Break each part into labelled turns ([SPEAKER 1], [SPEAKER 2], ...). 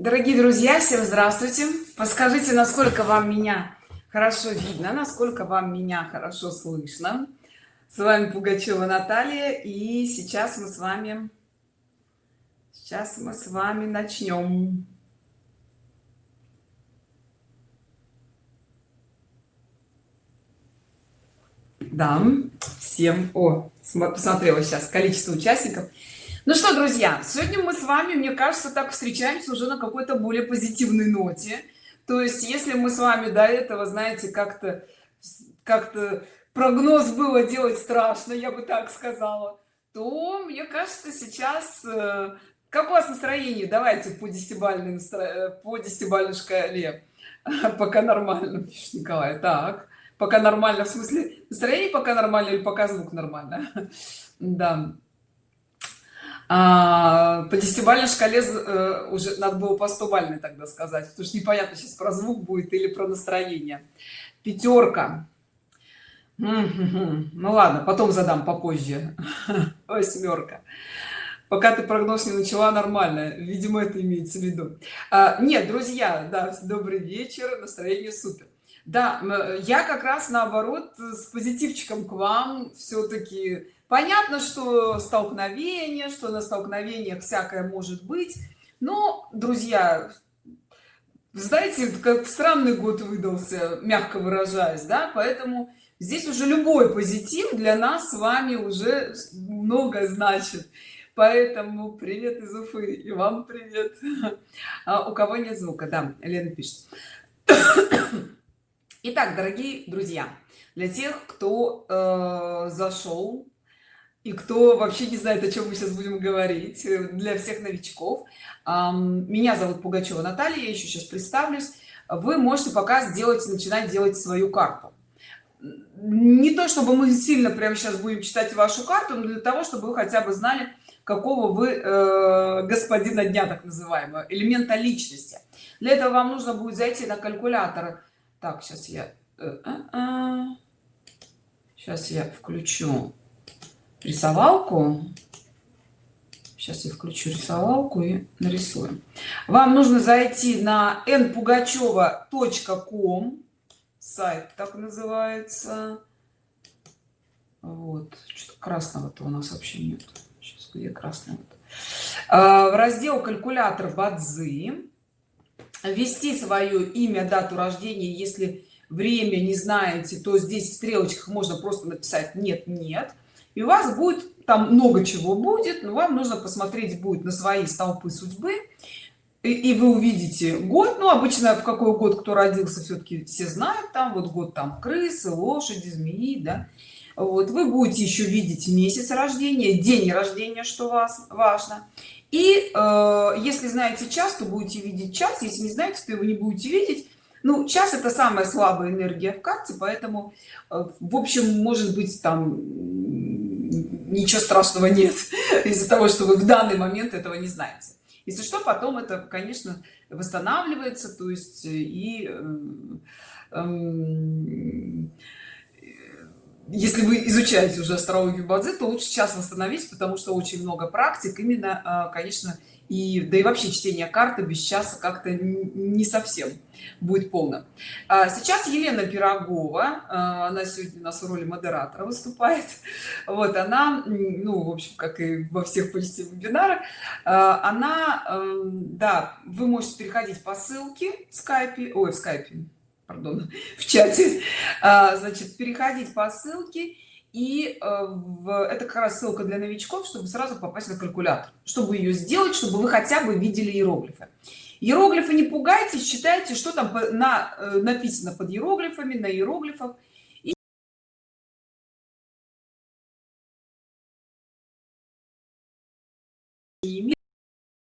[SPEAKER 1] дорогие друзья всем здравствуйте. Подскажите насколько вам меня хорошо видно насколько вам меня хорошо слышно? С вами пугачева наталья и сейчас мы с вами сейчас мы с вами начнем. Да всем о посмотрела сейчас количество участников ну что друзья сегодня мы с вами мне кажется так встречаемся уже на какой-то более позитивной ноте. То есть если мы с вами до этого знаете как-то как-то прогноз было делать страшно я бы так сказала то мне кажется сейчас э, как у вас настроение? Давайте по десятибальной настро... по десятибальной шкале. Пока нормально пишет николай. Так пока нормально в смысле настроение пока нормально или пока звук нормально? Да а, по десятибалльной шкале э, уже надо было по 100 бальной тогда сказать потому что непонятно сейчас про звук будет или про настроение. Пятерка ну ладно потом задам попозже. Восьмерка пока ты прогноз не начала нормально. Видимо это имеется в виду. А, нет друзья да добрый вечер настроение супер. Да я как раз наоборот с позитивчиком к вам все-таки понятно что столкновение что на столкновениях всякое может быть но друзья знаете как странный год выдался мягко выражаясь да поэтому здесь уже любой позитив для нас с вами уже много значит. Поэтому привет из уфы и вам привет. А у кого нет звука? Да лена пишет. Итак дорогие друзья для тех кто э, зашел и кто вообще не знает о чем мы сейчас будем говорить э, для всех новичков. Меня зовут пугачева наталья я еще сейчас представлюсь. Вы можете пока сделать начинать делать свою карту. Не то чтобы мы сильно прямо сейчас будем читать вашу карту но для того чтобы вы хотя бы знали какого вы э, господина дня так называемого элемента личности. Для этого вам нужно будет зайти на калькулятор. Так сейчас я э, э, э. сейчас я включу рисовалку. Сейчас я включу рисовалку и нарисуем вам нужно зайти на npugacheva.com сайт так называется. Вот. Что красного-то у нас вообще нет. Сейчас где красный вот. а, в раздел калькулятор бадзы ввести свое имя дату рождения. Если время не знаете то здесь в стрелочках можно просто написать нет нет и у вас будет там много чего будет но вам нужно посмотреть будет на свои столпы судьбы. И, и вы увидите год ну обычно в какой год кто родился все-таки все знают там вот год там крысы лошади змеи да. Вот вы будете еще видеть месяц рождения день рождения что вас важно. И э, если знаете час то будете видеть час если не знаете то его не будете видеть. Ну час это самая слабая энергия в карте поэтому э, в общем может быть там ничего страшного нет из-за того что вы в данный момент этого не знаете. Если что потом это конечно восстанавливается то есть э, и э, эм, если вы изучаете уже астрологию бадзи то лучше сейчас восстановить потому что очень много практик именно конечно и да и вообще чтение карты без часа как-то не совсем будет полно. А сейчас елена пирогова а, она сегодня у нас в роли модератора выступает. Вот она ну в общем как и во всех почти вебинарах а, она эм, да вы можете переходить по ссылке в скайпе ой в скайпе пардон в чате значит переходить по ссылке и э, в, это как раз ссылка для новичков чтобы сразу попасть на калькулятор чтобы ее сделать чтобы вы хотя бы видели иероглифы. Иероглифы не пугайтесь читайте что там на э, написано под иероглифами на иероглифах. И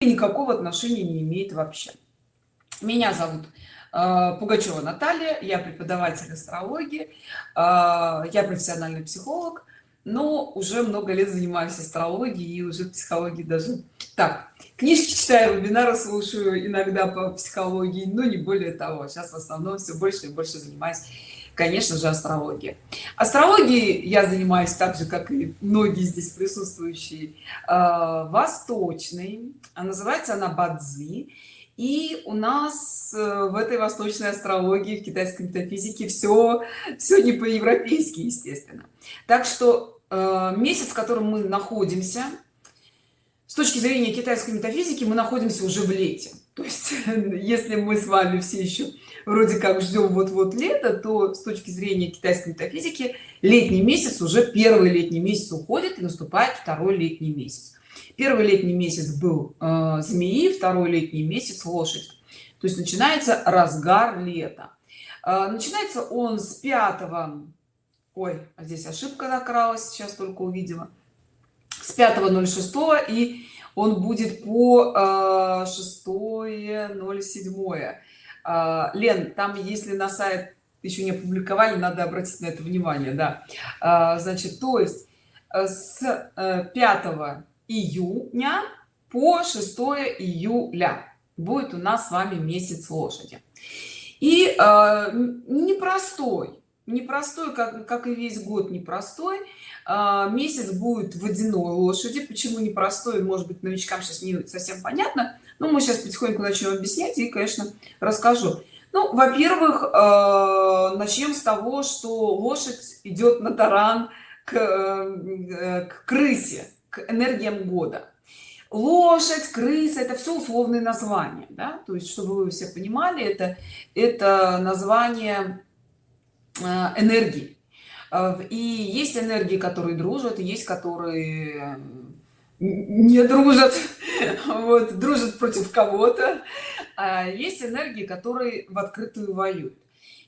[SPEAKER 1] никакого отношения не имеет вообще. Меня зовут пугачева наталья я преподаватель астрологии э, я профессиональный психолог но уже много лет занимаюсь астрологией и уже психологией даже. Так книжки читаю вебинары слушаю иногда по психологии но не более того. Сейчас в основном все больше и больше занимаюсь конечно же астрология астрологией я занимаюсь так же как и многие здесь присутствующие. Э, восточной а называется она бадзи и у нас э, в этой восточной астрологии в китайской метафизике все все не по-европейски естественно. Так что э, месяц в котором мы находимся с точки зрения китайской метафизики мы находимся уже в лете. То есть если мы с вами все еще вроде как ждем вот-вот лето то с точки зрения китайской метафизики летний месяц уже первый летний месяц уходит и наступает второй летний месяц первый летний месяц был э, змеи второй летний месяц лошадь. То есть начинается разгар лета. Э, начинается он с 5 ой а здесь ошибка накралась сейчас только увидела. С 5.06 и он будет по 6.07 э, лен там если на сайт еще не опубликовали надо обратить на это внимание да. А, значит то есть э, с 5 э, июня по 6 июля. Будет у нас с вами месяц лошади. И непростой непростой как, как и весь год непростой а, месяц будет водяной лошади. Почему непростой может быть новичкам сейчас не совсем понятно но мы сейчас потихоньку начнем объяснять и конечно расскажу. Ну во-первых э, начнем с того что лошадь идет на таран к, э, к крысе к энергиям года. Лошадь крыса это все условные названия да? то есть чтобы вы все понимали это это название э, энергии. Э, и есть энергии которые дружат и есть которые не дружат вот дружат против кого-то. А есть энергии которые в открытую воюют.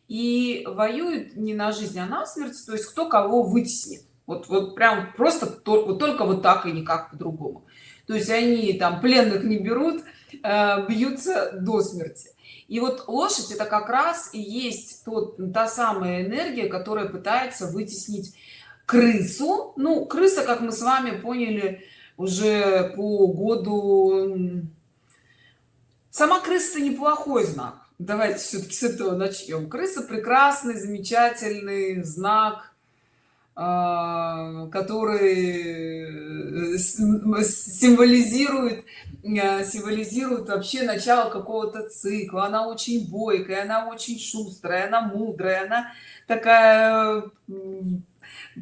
[SPEAKER 1] И воюют не на жизнь а на смерть то есть кто кого вытеснит вот вот прям просто то, вот только вот так и никак по-другому. То есть они там пленных не берут э, бьются до смерти. И вот лошадь это как раз и есть тот та самая энергия которая пытается вытеснить крысу. Ну крыса как мы с вами поняли уже по году сама крыса неплохой знак. Давайте все-таки с этого начнем крыса прекрасный замечательный знак который э, символизирует э, символизирует вообще начало какого-то цикла. Она очень бойкая она очень шустрая она мудрая она такая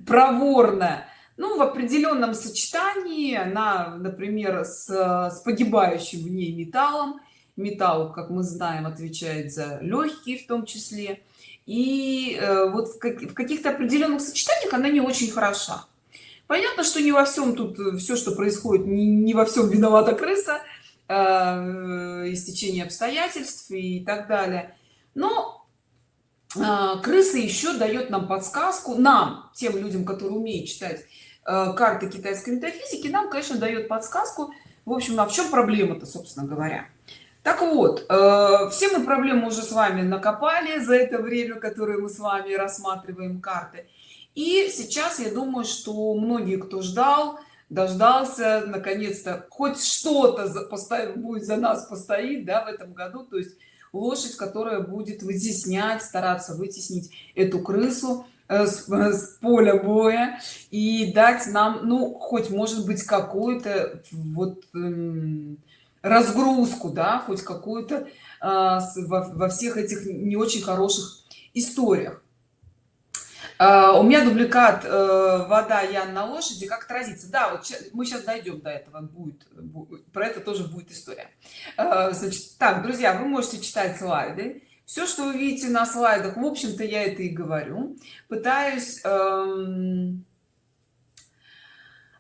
[SPEAKER 1] проворная. Ну в определенном сочетании она например с, с погибающим в ней металлом. Металл как мы знаем отвечает за легкие в том числе и э, вот в, как, в каких-то определенных сочетаниях она не очень хороша. Понятно что не во всем тут э, все что происходит не, не во всем виновата крыса э, истечение обстоятельств и так далее. Но э, крыса еще дает нам подсказку нам тем людям которые умеют читать э, карты китайской метафизики нам конечно дает подсказку в общем а в чем проблема-то собственно говоря так вот э, все мы проблемы уже с вами накопали за это время которое мы с вами рассматриваем карты. И сейчас я думаю что многие кто ждал дождался наконец-то хоть что-то будет за нас постоит да в этом году. То есть лошадь которая будет вытеснять стараться вытеснить эту крысу э, с, с поля боя и дать нам ну хоть может быть какую-то вот эм, разгрузку да хоть какую-то а, во, во всех этих не очень хороших историях. А, у меня дубликат э, вода ян на лошади как отразится да вот мы сейчас дойдем до этого будет, будет про это тоже будет история. А, значит так друзья вы можете читать слайды. Все что вы видите на слайдах в общем-то я это и говорю. Пытаюсь эм,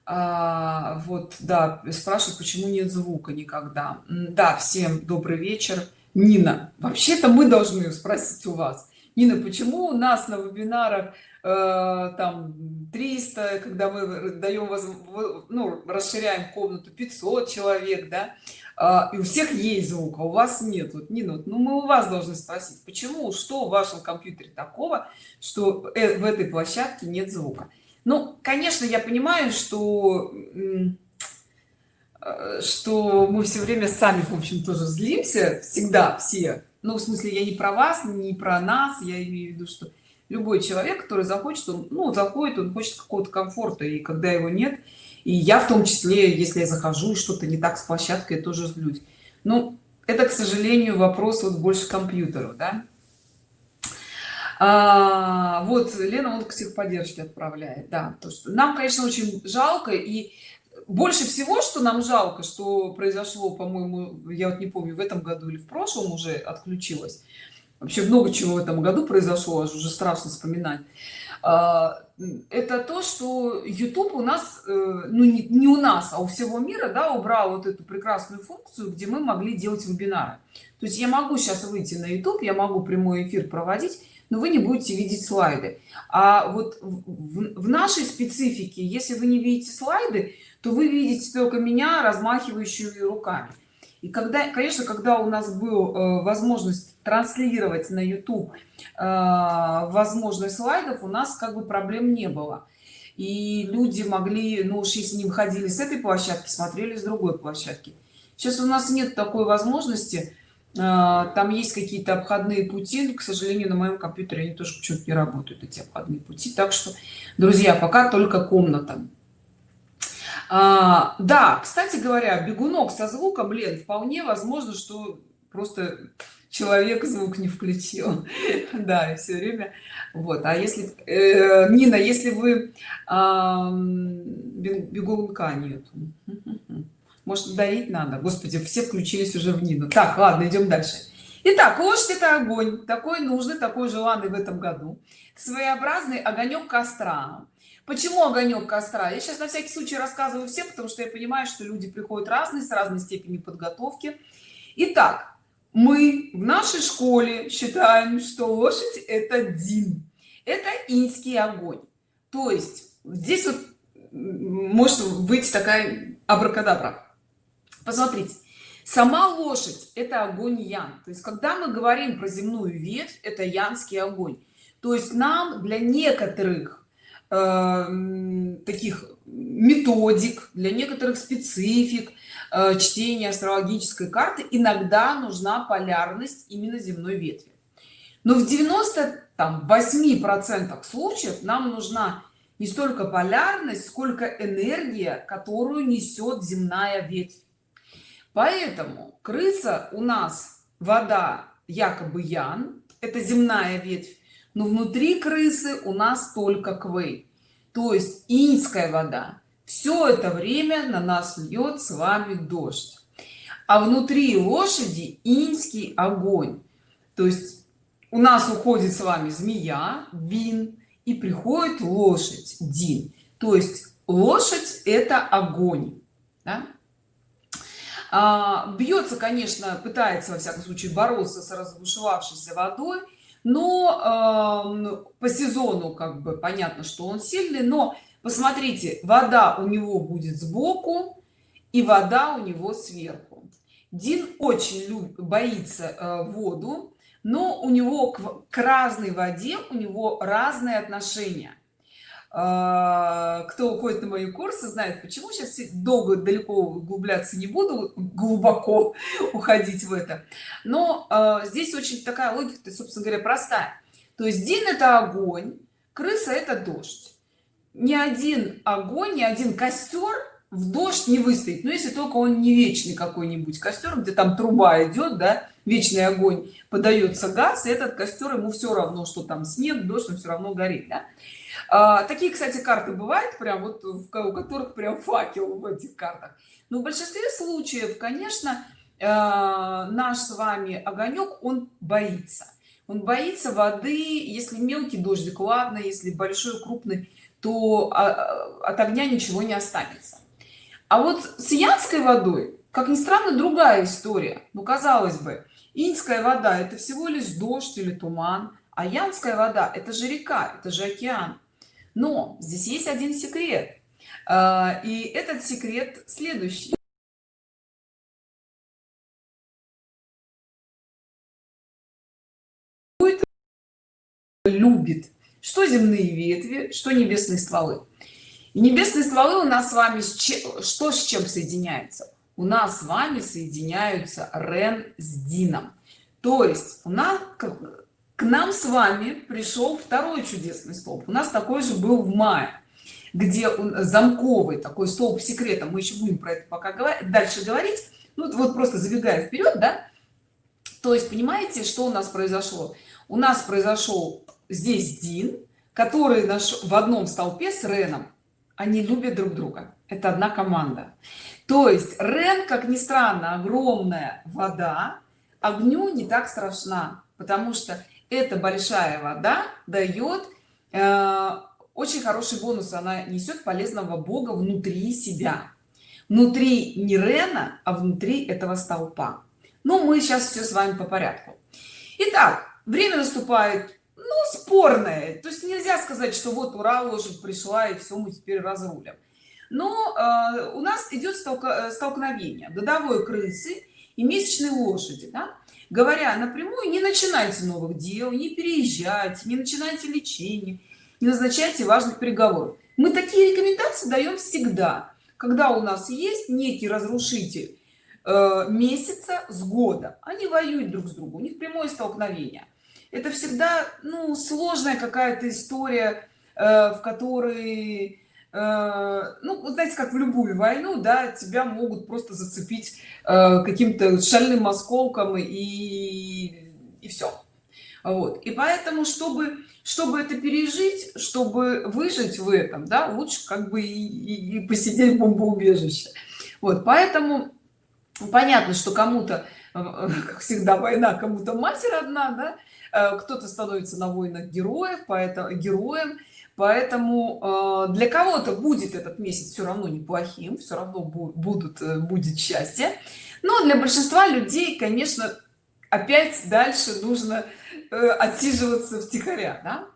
[SPEAKER 1] а, вот да спрашивают почему нет звука никогда. Да всем добрый вечер. Нина вообще-то мы должны спросить у вас. Нина почему у нас на вебинарах э, там 300 когда мы даем вас ну расширяем комнату 500 человек да? Э, и у всех есть звук а у вас нет. Вот нина вот, ну мы у вас должны спросить почему что в вашем компьютере такого что э, в этой площадке нет звука ну конечно я понимаю что э, что мы все время сами в общем тоже злимся всегда все. Ну в смысле я не про вас не про нас я имею в виду что любой человек который захочет он ну заходит он хочет какого-то комфорта и когда его нет и я в том числе если я захожу что-то не так с площадкой я тоже злюсь. Ну это к сожалению вопрос вот больше компьютеру да а, вот лена он к техподдержке отправляет да. То что нам конечно очень жалко и больше всего что нам жалко что произошло по моему я вот не помню в этом году или в прошлом уже отключилось. Вообще много чего в этом году произошло аж уже страшно вспоминать. А, это то что youtube у нас э, ну не, не у нас а у всего мира да убрал вот эту прекрасную функцию где мы могли делать вебинары. То есть я могу сейчас выйти на youtube я могу прямой эфир проводить но вы не будете видеть слайды. А вот в, в нашей специфике если вы не видите слайды то вы видите только меня размахивающую руками. И когда конечно когда у нас был э, возможность транслировать на youtube э, возможность слайдов у нас как бы проблем не было. И люди могли ну уж если не выходили с этой площадки смотрели с другой площадки. Сейчас у нас нет такой возможности там есть какие-то обходные пути к сожалению на моем компьютере они тоже почему-то не работают эти обходные пути. Так что друзья пока только комната. А, да кстати говоря бегунок со звуком лен вполне возможно что просто человек звук не включил. Да и все время вот. А если э, нина если вы э, бегунка нет может дарить надо? Господи все включились уже в нину. Так ладно идем дальше. Итак, лошадь это огонь, такой нужный, такой желанный в этом году. Своеобразный огонек костра. Почему огонек костра? Я сейчас на всякий случай рассказываю всем потому что я понимаю что люди приходят разные с разной степенью подготовки. Итак, мы в нашей школе считаем что лошадь это дин. Это инский огонь. То есть здесь вот может быть такая абракадабра посмотрите сама лошадь это огонь ян. То есть когда мы говорим про земную ветвь это янский огонь. То есть нам для некоторых Э, таких методик для некоторых специфик э, чтения астрологической карты иногда нужна полярность именно земной ветви. Но в 90 там 8 процентах случаев нам нужна не столько полярность сколько энергия которую несет земная ветвь поэтому крыса у нас вода якобы ян это земная ветвь но внутри крысы у нас только квей то есть инская вода. Все это время на нас льет с вами дождь. А внутри лошади инский огонь. То есть у нас уходит с вами змея бин и приходит лошадь дин. То есть лошадь это огонь да? А, бьется конечно пытается во всяком случае бороться с разбушевавшейся водой но э, по сезону как бы понятно что он сильный но посмотрите вода у него будет сбоку и вода у него сверху. Дин очень любит боится э, воду но у него к, к разной воде у него разные отношения кто уходит на мои курсы знает почему. Сейчас долго далеко углубляться не буду глубоко уходить в это. Но э, здесь очень такая логика собственно говоря простая. То есть дин это огонь крыса это дождь. Ни один огонь ни один костер в дождь не выстоит. Но если только он не вечный какой-нибудь костер где там труба идет да вечный огонь подается газ и этот костер ему все равно что там снег дождь он все равно горит да? А, такие кстати карты бывают прям вот у которых прям факел в этих картах. Но в большинстве случаев конечно э, наш с вами огонек он боится. Он боится воды если мелкий дождик ладно если большой крупный то а, а, от огня ничего не останется. А вот с янской водой как ни странно другая история. Ну казалось бы инская вода это всего лишь дождь или туман а янская вода это же река это же океан но здесь есть один секрет. А, и этот секрет следующий. Любит? Что земные ветви что небесные стволы? И небесные стволы у нас с вами с чем, что с чем соединяется у нас с вами соединяются рен с дином. То есть у нас к нам с вами пришел второй чудесный столб. У нас такой же был в мае где он замковый такой столб секрета мы еще будем про это пока говорить дальше говорить. Ну вот просто забегая вперед да? То есть понимаете что у нас произошло? У нас произошел здесь дин который наш в одном столпе с реном. Они любят друг друга. Это одна команда. То есть рен как ни странно огромная вода. Огню не так страшна потому что эта большая вода дает э, очень хороший бонус. Она несет полезного бога внутри себя. Внутри не рена а внутри этого столпа. Но мы сейчас все с вами по порядку. Итак, время наступает ну спорное. То есть нельзя сказать что вот ура лошадь пришла и все мы теперь разрулим. Но э, у нас идет столка, столкновение. Годовой крысы и месячной лошади да? Говоря напрямую не начинайте новых дел не переезжайте не начинайте лечение не назначайте важных переговоров. Мы такие рекомендации даем всегда. Когда у нас есть некий разрушитель э, месяца с года они воюют друг с другом у них прямое столкновение. Это всегда ну сложная какая-то история э, в которой э, ну знаете как в любую войну да тебя могут просто зацепить э, каким-то шальным осколком и и все вот. И поэтому чтобы чтобы это пережить чтобы выжить в этом да лучше как бы и, и, и посидеть в бомбоубежище. Вот поэтому понятно что кому-то как всегда война кому-то матерь одна да Э, кто-то становится на войнах героев поэтому героем поэтому э, для кого-то будет этот месяц все равно неплохим все равно будут э, будет счастье но для большинства людей конечно опять дальше нужно отсиживаться втихаря да?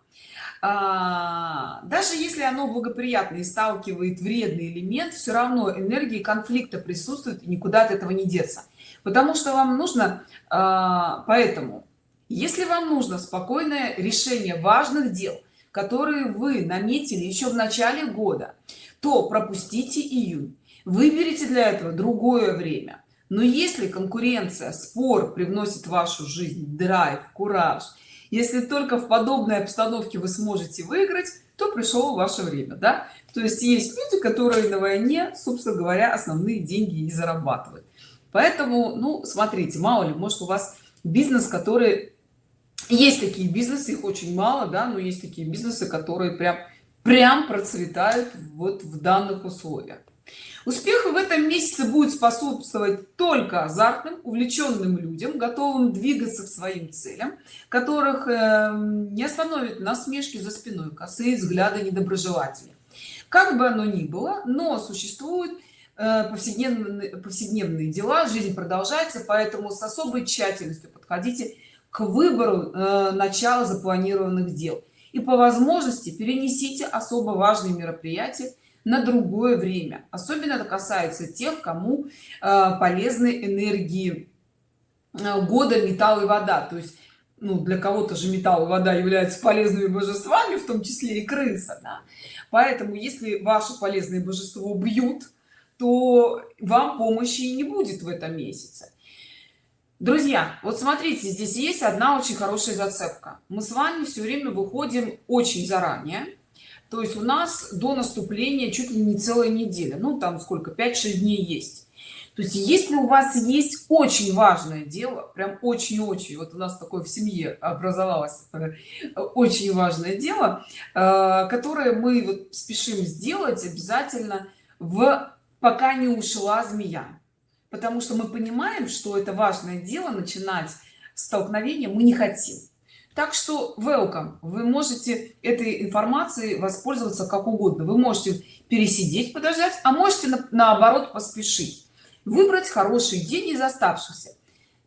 [SPEAKER 1] а, даже если оно благоприятно и сталкивает вредный элемент все равно энергии конфликта присутствует и никуда от этого не деться потому что вам нужно а, поэтому если вам нужно спокойное решение важных дел которые вы наметили еще в начале года то пропустите июнь. Выберите для этого другое время. Но если конкуренция спор привносит в вашу жизнь драйв кураж если только в подобной обстановке вы сможете выиграть то пришло ваше время да? То есть есть люди которые на войне собственно говоря основные деньги и зарабатывают. Поэтому ну смотрите мало ли может у вас бизнес который есть такие бизнесы их очень мало да но есть такие бизнесы которые прям прям процветают вот в данных условиях. Успеху в этом месяце будет способствовать только азартным увлеченным людям готовым двигаться к своим целям которых э, не остановит насмешки за спиной косые взгляды недоброжелателей. Как бы оно ни было но существует э, повседневные повседневные дела жизнь продолжается поэтому с особой тщательностью подходите к выбору э, начала запланированных дел. И по возможности перенесите особо важные мероприятия на другое время. Особенно это касается тех кому э, полезны энергии э, года металл и вода. То есть ну для кого-то же металл и вода являются полезными божествами в том числе и крыса да? поэтому если ваше полезное божество бьют то вам помощи и не будет в этом месяце друзья вот смотрите здесь есть одна очень хорошая зацепка. Мы с вами все время выходим очень заранее. То есть у нас до наступления чуть ли не целая неделя. Ну там сколько 5-6 дней есть. То есть если у вас есть очень важное дело прям очень-очень вот у нас такое в семье образовалось очень важное дело э, которое мы вот спешим сделать обязательно в пока не ушла змея потому что мы понимаем что это важное дело начинать столкновение мы не хотим так что welcome вы можете этой информацией воспользоваться как угодно. Вы можете пересидеть подождать а можете на, наоборот поспешить. Выбрать хороший день из оставшихся.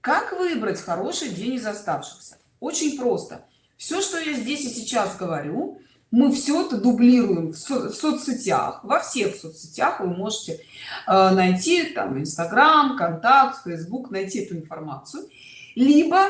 [SPEAKER 1] Как выбрать хороший день из оставшихся? Очень просто. Все что я здесь и сейчас говорю мы все это дублируем в, со в соцсетях. Во всех соцсетях вы можете э, найти там инстаграм контакт facebook найти эту информацию. Либо э,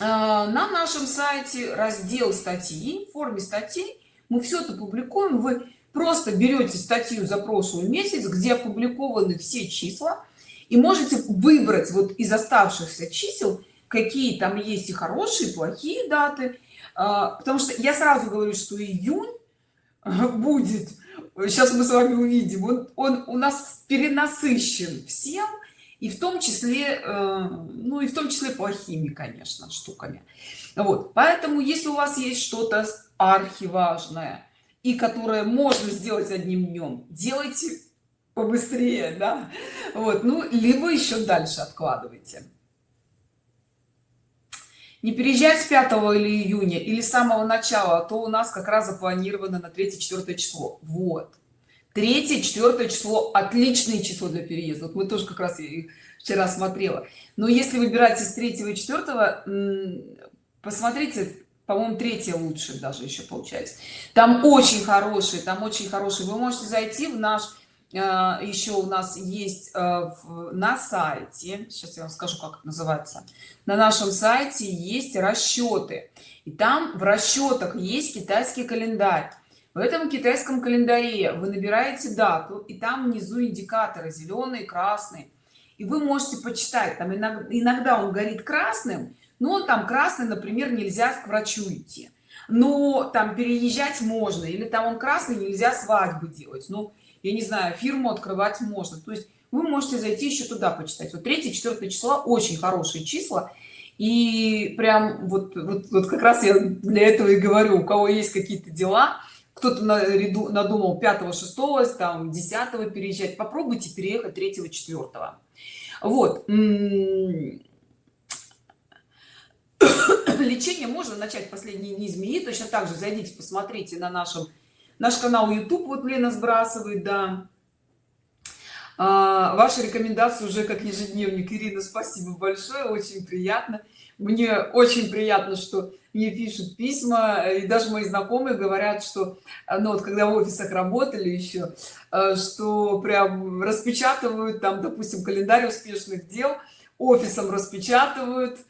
[SPEAKER 1] на нашем сайте раздел статьи в форме статей мы все это публикуем. Вы просто берете статью за прошлый месяц где опубликованы все числа и можете выбрать вот из оставшихся чисел какие там есть и хорошие и плохие даты потому что я сразу говорю что июнь будет. Сейчас мы с вами увидим. Он, он у нас перенасыщен всем и в том числе э, ну и в том числе плохими конечно штуками. Вот. Поэтому если у вас есть что-то архиважное и которое можно сделать одним днем делайте побыстрее да? Вот. Ну либо еще дальше откладывайте не переезжать с 5 или июня или с самого начала а то у нас как раз запланировано на 3-4 число. Вот. 3-4 число отличное число для переезда. Вот мы тоже как раз вчера смотрела. Но если выбирать из 3 и 4 посмотрите по-моему третье лучше даже еще получается. Там очень хороший там очень хороший вы можете зайти в наш еще у нас есть э, на сайте сейчас я вам скажу как это называется. На нашем сайте есть расчеты. И там в расчетах есть китайский календарь. В этом китайском календаре вы набираете дату и там внизу индикаторы зеленый красный. И вы можете почитать там иногда, он горит красным но там красный например нельзя к врачу идти. Но там переезжать можно или там он красный нельзя свадьбы делать. Ну я не знаю фирму открывать можно. То есть вы можете зайти еще туда почитать. Вот 3 4 числа очень хорошие числа. И прям вот, вот, вот как раз я для этого и говорю у кого есть какие-то дела кто-то на ряду надумал 5 6 там 10 переезжать попробуйте переехать 3 4 вот лечение можно начать последние дни змеи точно так же зайдите посмотрите на нашем наш канал youtube вот лена сбрасывает да. А, ваши рекомендации уже как ежедневник. Ирина спасибо большое очень приятно. Мне очень приятно что мне пишут письма и даже мои знакомые говорят что ну вот когда в офисах работали еще э, что прям распечатывают там допустим календарь успешных дел офисом распечатывают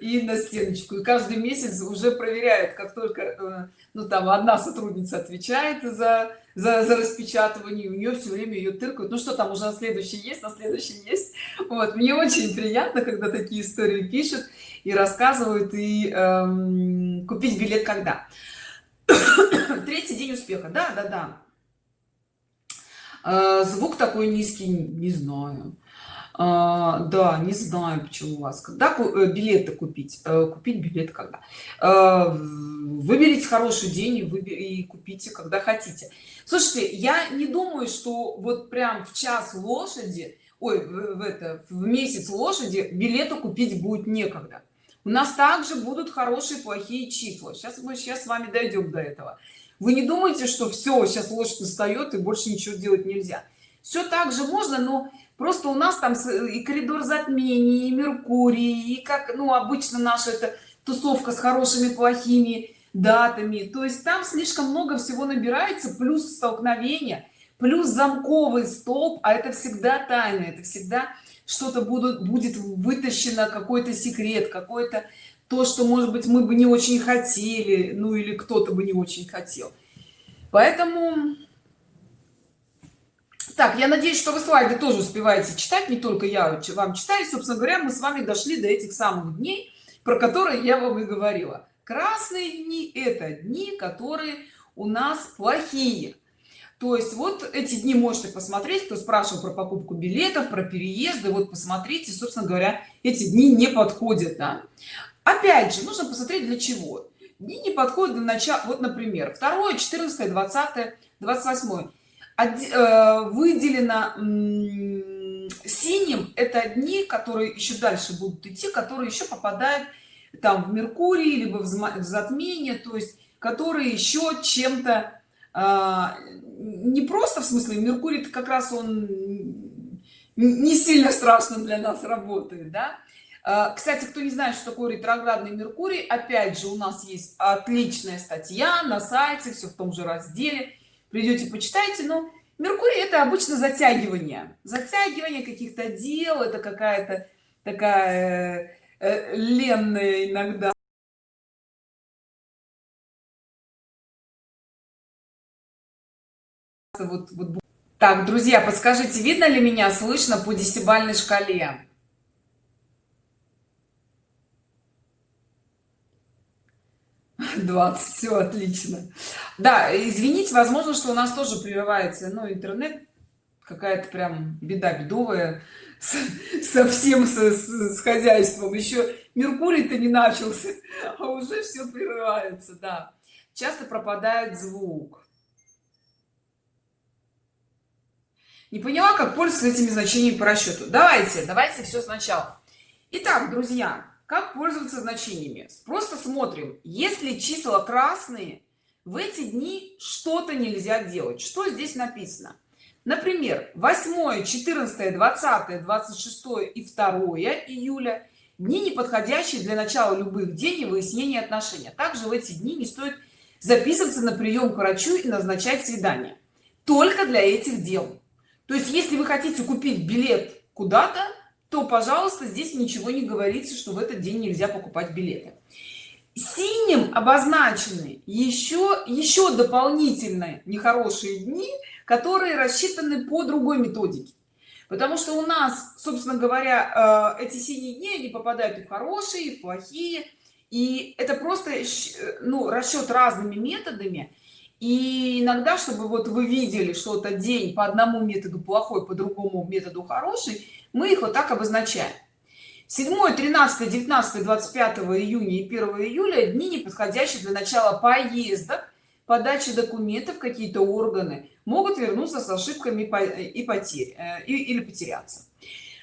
[SPEAKER 1] и на стеночку. И каждый месяц уже проверяют как только э, ну там одна сотрудница отвечает за за, за распечатывание у нее все время ее тыркают. Ну что там уже на следующий есть на следующий есть. Вот мне очень приятно когда такие истории пишут и рассказывают и эм, купить билет когда. Третий день успеха. Да да да. Э, звук такой низкий не знаю а, да не знаю почему у вас. Когда э, билеты купить? Э, купить билет когда? А, выберите хороший день и, выбер... и купите когда хотите. Слушайте я не думаю что вот прям в час лошади ой в, это в месяц лошади билеты купить будет некогда. У нас также будут хорошие плохие числа. Сейчас мы сейчас с вами дойдем до этого. Вы не думаете что все сейчас лошадь устает и больше ничего делать нельзя. Все так же можно но просто у нас там и коридор затмений и меркурий и как ну обычно наша это тусовка с хорошими плохими датами. То есть там слишком много всего набирается плюс столкновения плюс замковый столб а это всегда тайна это всегда что-то будут будет вытащено какой-то секрет какой-то то что может быть мы бы не очень хотели ну или кто-то бы не очень хотел. Поэтому так я надеюсь что вы слайды тоже успеваете читать не только я вам читаю. Собственно говоря мы с вами дошли до этих самых дней про которые я вам и говорила. Красные дни это дни которые у нас плохие. То есть вот эти дни можете посмотреть кто спрашивал про покупку билетов про переезды вот посмотрите собственно говоря эти дни не подходят да? опять же нужно посмотреть для чего. Дни не подходят для начала вот например 2 14 20 28 Э, выделено синим это дни которые еще дальше будут идти которые еще попадают там в меркурий либо в затмение то есть которые еще чем-то а, не просто в смысле меркурий как раз он не сильно страшно для нас работает да? А, кстати кто не знает что такое ретроградный меркурий опять же у нас есть отличная статья на сайте все в том же разделе придете почитайте но меркурий это обычно затягивание. Затягивание каких-то дел это какая-то такая э, ленная иногда. Вот, вот. Так друзья подскажите видно ли меня слышно по десятибальной шкале 20 все отлично. Да извините возможно что у нас тоже прерывается но интернет какая-то прям беда бедовая совсем с, с, с хозяйством. Еще меркурий-то не начался а уже все прерывается да. Часто пропадает звук. Не поняла как пользоваться этими значениями по расчету. Давайте давайте все сначала. Итак, друзья как пользоваться значениями? Просто смотрим если числа красные. В эти дни что-то нельзя делать. Что здесь написано? Например 8 14 20 26 и 2 июля дни неподходящие для начала любых и выяснения отношений. Также в эти дни не стоит записываться на прием к врачу и назначать свидание. Только для этих дел. То есть если вы хотите купить билет куда-то то пожалуйста здесь ничего не говорится что в этот день нельзя покупать билеты. Синим обозначены еще еще дополнительные нехорошие дни которые рассчитаны по другой методике. Потому что у нас собственно говоря э, эти синие дни они попадают и в хорошие и в плохие. И это просто ну расчет разными методами. И иногда чтобы вот вы видели что-то день по одному методу плохой по другому методу хороший мы их вот так обозначаем. 7 13 19 25 июня и 1 июля дни не подходящие для начала поездок подачи документов какие-то органы могут вернуться с ошибками и потерь э, или потеряться.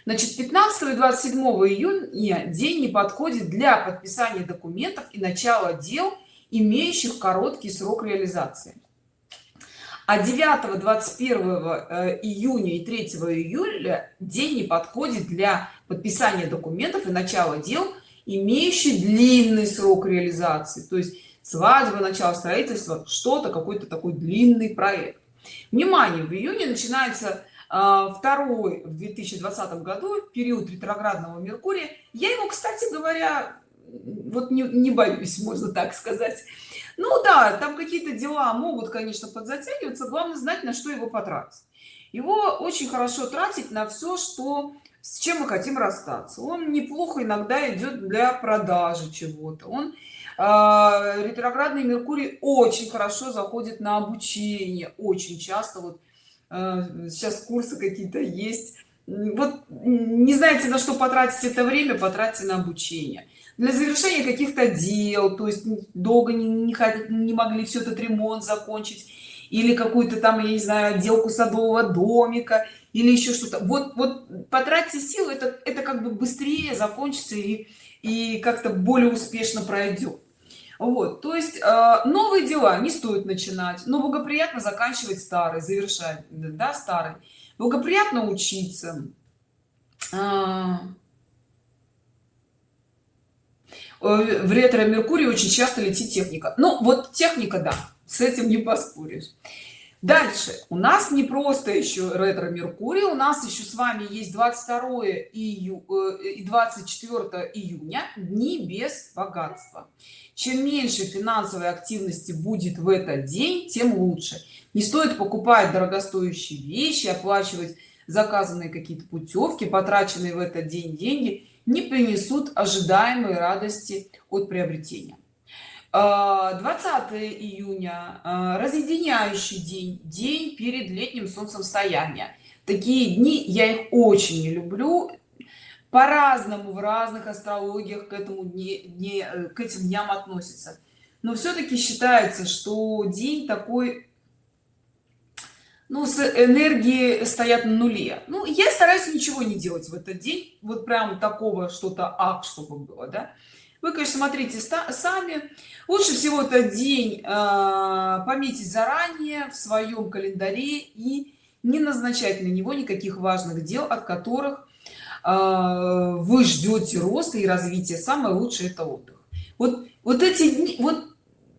[SPEAKER 1] Значит 15 и 27 июня день не подходит для подписания документов и начала дел имеющих короткий срок реализации а 9 21 э, июня и 3 июля день не подходит для подписания документов и начала дел имеющий длинный срок реализации. То есть свадьба начало строительства что-то какой-то такой длинный проект. Внимание в июне начинается а, второй в 2020 году период ретроградного меркурия. Я его кстати говоря вот не, не боюсь можно так сказать. Ну да там какие-то дела могут конечно подзатягиваться. Главное знать на что его потратить. Его очень хорошо тратить на все что с чем мы хотим расстаться. Он неплохо иногда идет для продажи чего-то. Он э, ретроградный меркурий очень хорошо заходит на обучение. Очень часто вот э, сейчас курсы какие-то есть. Вот не знаете на что потратить это время потратьте на обучение для завершения каких-то дел то есть долго не, не, не могли все этот ремонт закончить или какую-то там я не знаю отделку садового домика или еще что-то. Вот вот потратьте силы это это как бы быстрее закончится и и как-то более успешно пройдет вот то есть э, новые дела не стоит начинать но благоприятно заканчивать старый завершать да старый. Благоприятно учиться. А, в ретро меркурий очень часто летит техника. Ну вот техника да с этим не поспоришь. Дальше. У нас не просто еще ретро меркурий у нас еще с вами есть 22 ию э, и 24 июня дни без богатства. Чем меньше финансовой активности будет в этот день тем лучше. Не стоит покупать дорогостоящие вещи оплачивать заказанные какие-то путевки потраченные в этот день деньги не принесут ожидаемой радости от приобретения. 20 а, июня а, разъединяющий день день перед летним солнцестоянием такие дни я их очень не люблю. По-разному в разных астрологиях к этому дне, дне к этим дням относятся. Но все-таки считается что день такой ну с энергии стоят на нуле. Ну я стараюсь ничего не делать в этот день. Вот прям такого что-то ак чтобы было да. Вы конечно смотрите сами. Лучше всего этот день э, пометить заранее в своем календаре и не назначать на него никаких важных дел от которых э, вы ждете роста и развития. Самое лучшее это отдых. Вот вот эти дни вот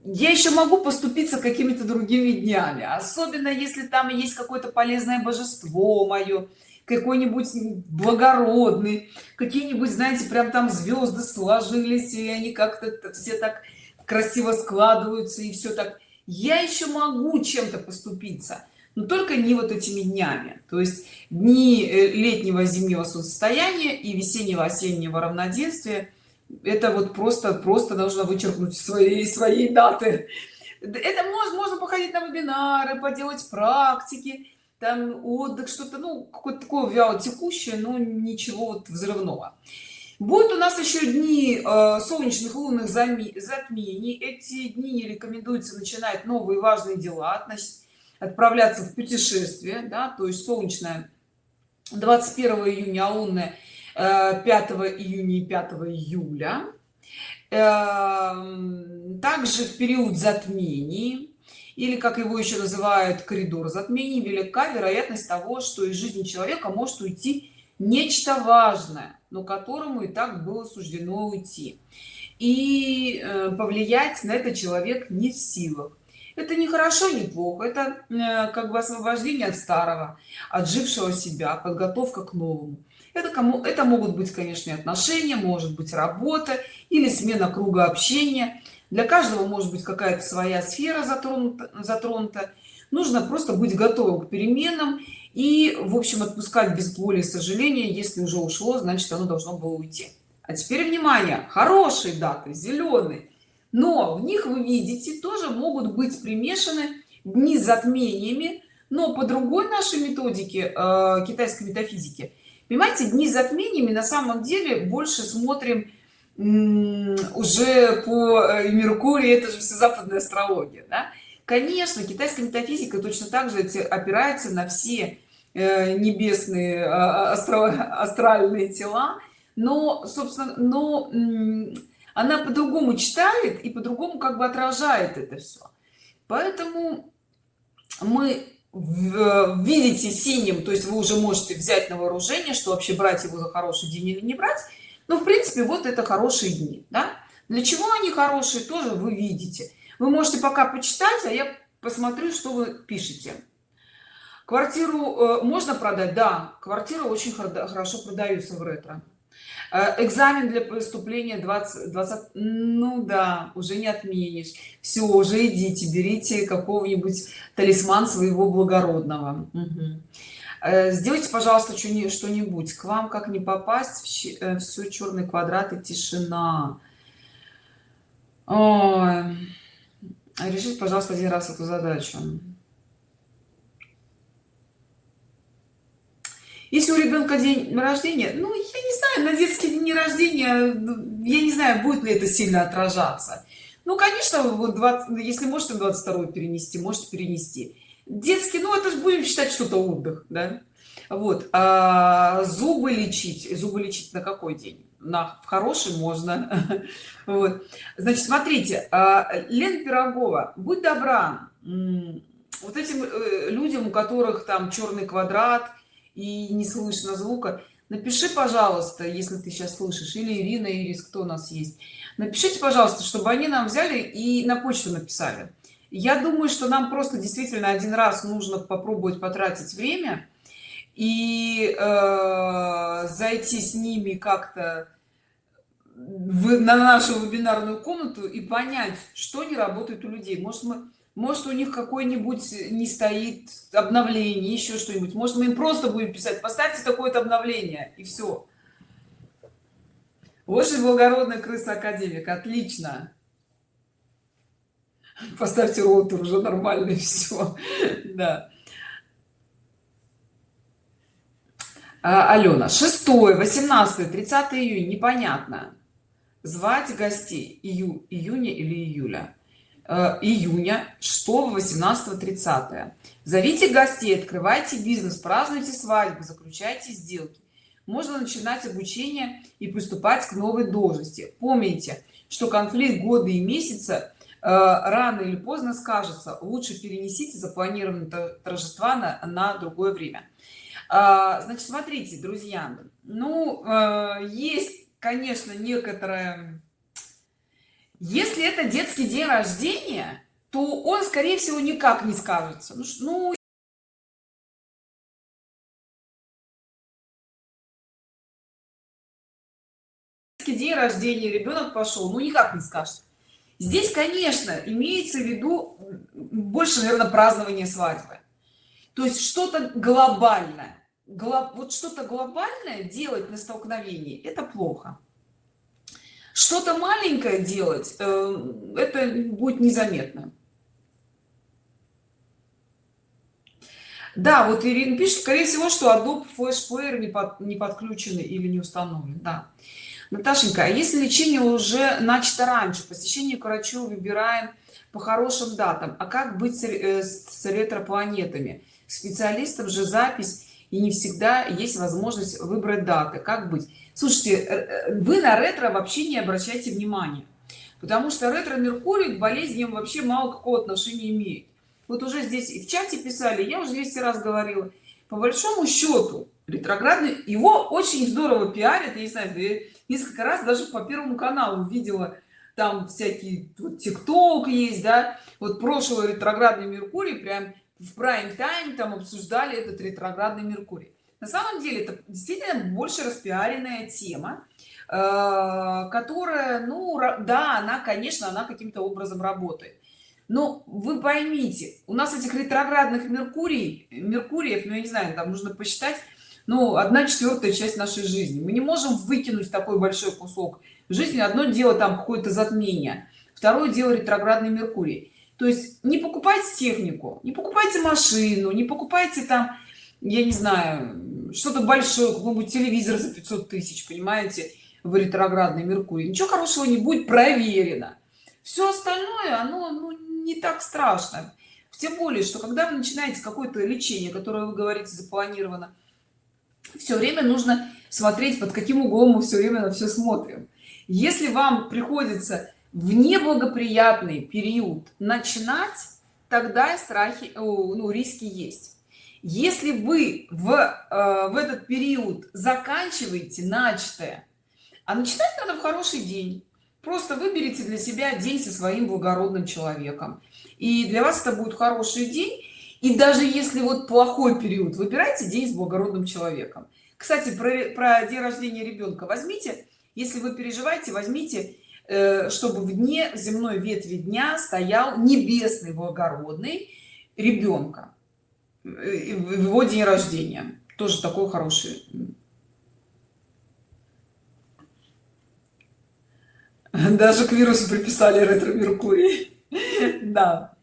[SPEAKER 1] я еще могу поступиться какими-то другими днями особенно если там есть какое-то полезное божество мое какой-нибудь благородный какие-нибудь знаете прям там звезды сложились и они как-то все так красиво складываются и все так. Я еще могу чем-то поступиться но только не вот этими днями. То есть дни э, летнего зимнего состояния и весеннего осеннего равноденствия это вот просто просто нужно вычеркнуть свои свои даты. Это можно можно походить на вебинары поделать практики там отдых что-то ну какое-то такое вяло текущее но ничего вот взрывного. Будет у нас еще дни э, солнечных лунных затмений. Эти дни не рекомендуется начинать новые важные дела значит, отправляться в путешествие да, то есть солнечная 21 июня а лунная 5 июня и 5 июля. Эм, также в период затмений или как его еще называют коридор затмений велика вероятность того что из жизни человека может уйти нечто важное но которому и так было суждено уйти. И э, повлиять на это человек не в силах. Это не хорошо не плохо это э, как бы освобождение от старого отжившего себя подготовка к новому это кому это могут быть конечно отношения может быть работа или смена круга общения. Для каждого может быть какая-то своя сфера затронута затронута. Нужно просто быть готовым к переменам и в общем отпускать без боли и сожаления. Если уже ушло значит оно должно было уйти. А теперь внимание! Хорошие даты зеленые. Но в них вы видите тоже могут быть примешаны дни с затмениями но по другой нашей методике э, китайской метафизики понимаете дни затмениями на самом деле больше смотрим уже по э, меркурию это же все западная астрология да? конечно китайская метафизика точно так же опирается на все э, небесные а, а, астральные тела но собственно но она по-другому читает и по-другому как бы отражает это все поэтому мы видите синим то есть вы уже можете взять на вооружение что вообще брать его за хороший день или не брать. Ну в принципе вот это хорошие дни да? для чего они хорошие тоже вы видите. Вы можете пока почитать а я посмотрю что вы пишете. Квартиру э, можно продать? Да квартира очень хорошо продаются в ретро экзамен для поступления 20 20 ну да уже не отменишь. Все уже идите берите какого-нибудь талисман своего благородного. Угу. сделайте пожалуйста что-нибудь. К вам как не попасть все черный квадрат и тишина. Ой. решите пожалуйста один раз эту задачу если у ребенка день рождения ну я не знаю на детский день рождения ну, я не знаю будет ли это сильно отражаться. Ну конечно вот 20 если можете 22 перенести можете перенести. Детский ну это же будем считать что-то отдых да? Вот а зубы лечить зубы лечить на какой день? На в хороший можно. Вот. Значит смотрите а, лен пирогова будь добра вот этим э, людям у которых там черный квадрат и не слышно звука. Напиши пожалуйста если ты сейчас слышишь или ирина ирис кто у нас есть. Напишите пожалуйста чтобы они нам взяли и на почту написали. Я думаю что нам просто действительно один раз нужно попробовать потратить время и э, зайти с ними как-то на нашу вебинарную комнату и понять что не работает у людей. Может мы может у них какой-нибудь не стоит обновление еще что-нибудь. Может мы им просто будем писать поставьте такое-то обновление и все очень благородная крыса академик отлично. Поставьте роутер уже нормально и все да. А, алена 6 18 30 июня непонятно. Звать гостей ию июня или июля июня 6 18 30 зовите гостей открывайте бизнес празднуйте свадьбу заключайте сделки. Можно начинать обучение и приступать к новой должности. Помните что конфликт года и месяца э, рано или поздно скажется. Лучше перенесите запланированные торжества на, на другое время. А, значит смотрите друзья ну э, есть конечно некоторая если это детский день рождения то он скорее всего никак не скажется. Ну, ну день рождения ребенок пошел ну никак не скажет здесь конечно имеется в виду больше наверное празднование свадьбы. То есть что-то глобальное. Вот что-то глобальное делать на столкновении это плохо что-то маленькое делать э, это будет незаметно. Да вот ирина пишет скорее всего что adobe player не, под, не подключены или не установлен да. Наташенька а если лечение уже начато раньше посещение к врачу выбираем по хорошим датам а как быть с, э, с ретропланетами? Специалистам же запись и не всегда есть возможность выбрать даты. Как быть? Слушайте э, э, вы на ретро вообще не обращайте внимания потому что ретро меркурий к болезням вообще мало какого отношения имеет. Вот уже здесь и в чате писали я уже 200 раз говорила. По большому счету ретроградный его очень здорово пиарят я не знаю несколько раз даже по первому каналу видела там всякие вот тикток есть да. Вот прошлый ретроградный меркурий прям в прайм тайм там обсуждали этот ретроградный меркурий. На самом деле это действительно больше распиаренная тема э, которая ну да она конечно она каким-то образом работает. Но вы поймите у нас этих ретроградных меркурий меркуриев ну я не знаю там нужно посчитать ну одна четвертая часть нашей жизни. Мы не можем выкинуть такой большой кусок жизни. Одно дело там какое-то затмение второе дело ретроградный меркурий то есть не покупайте технику не покупайте машину не покупайте там я не знаю что-то большое какой-нибудь телевизор за 500 тысяч понимаете в ретроградный меркурий. Ничего хорошего не будет проверено. Все остальное оно ну, не так страшно. Тем более что когда вы начинаете какое-то лечение которое вы говорите запланировано все время нужно смотреть под каким углом мы все время на все смотрим. Если вам приходится в неблагоприятный период начинать тогда страхи ну риски есть. Если вы в э, в этот период заканчиваете начатое а начинать надо в хороший день. Просто выберите для себя день со своим благородным человеком. И для вас это будет хороший день. И даже если вот плохой период выбирайте день с благородным человеком. Кстати про, про день рождения ребенка возьмите. Если вы переживаете возьмите э, чтобы в дне земной ветви дня стоял небесный благородный ребенка э, в его день рождения. Тоже такой хороший. Даже к вирусу приписали ретро меркурий. Да.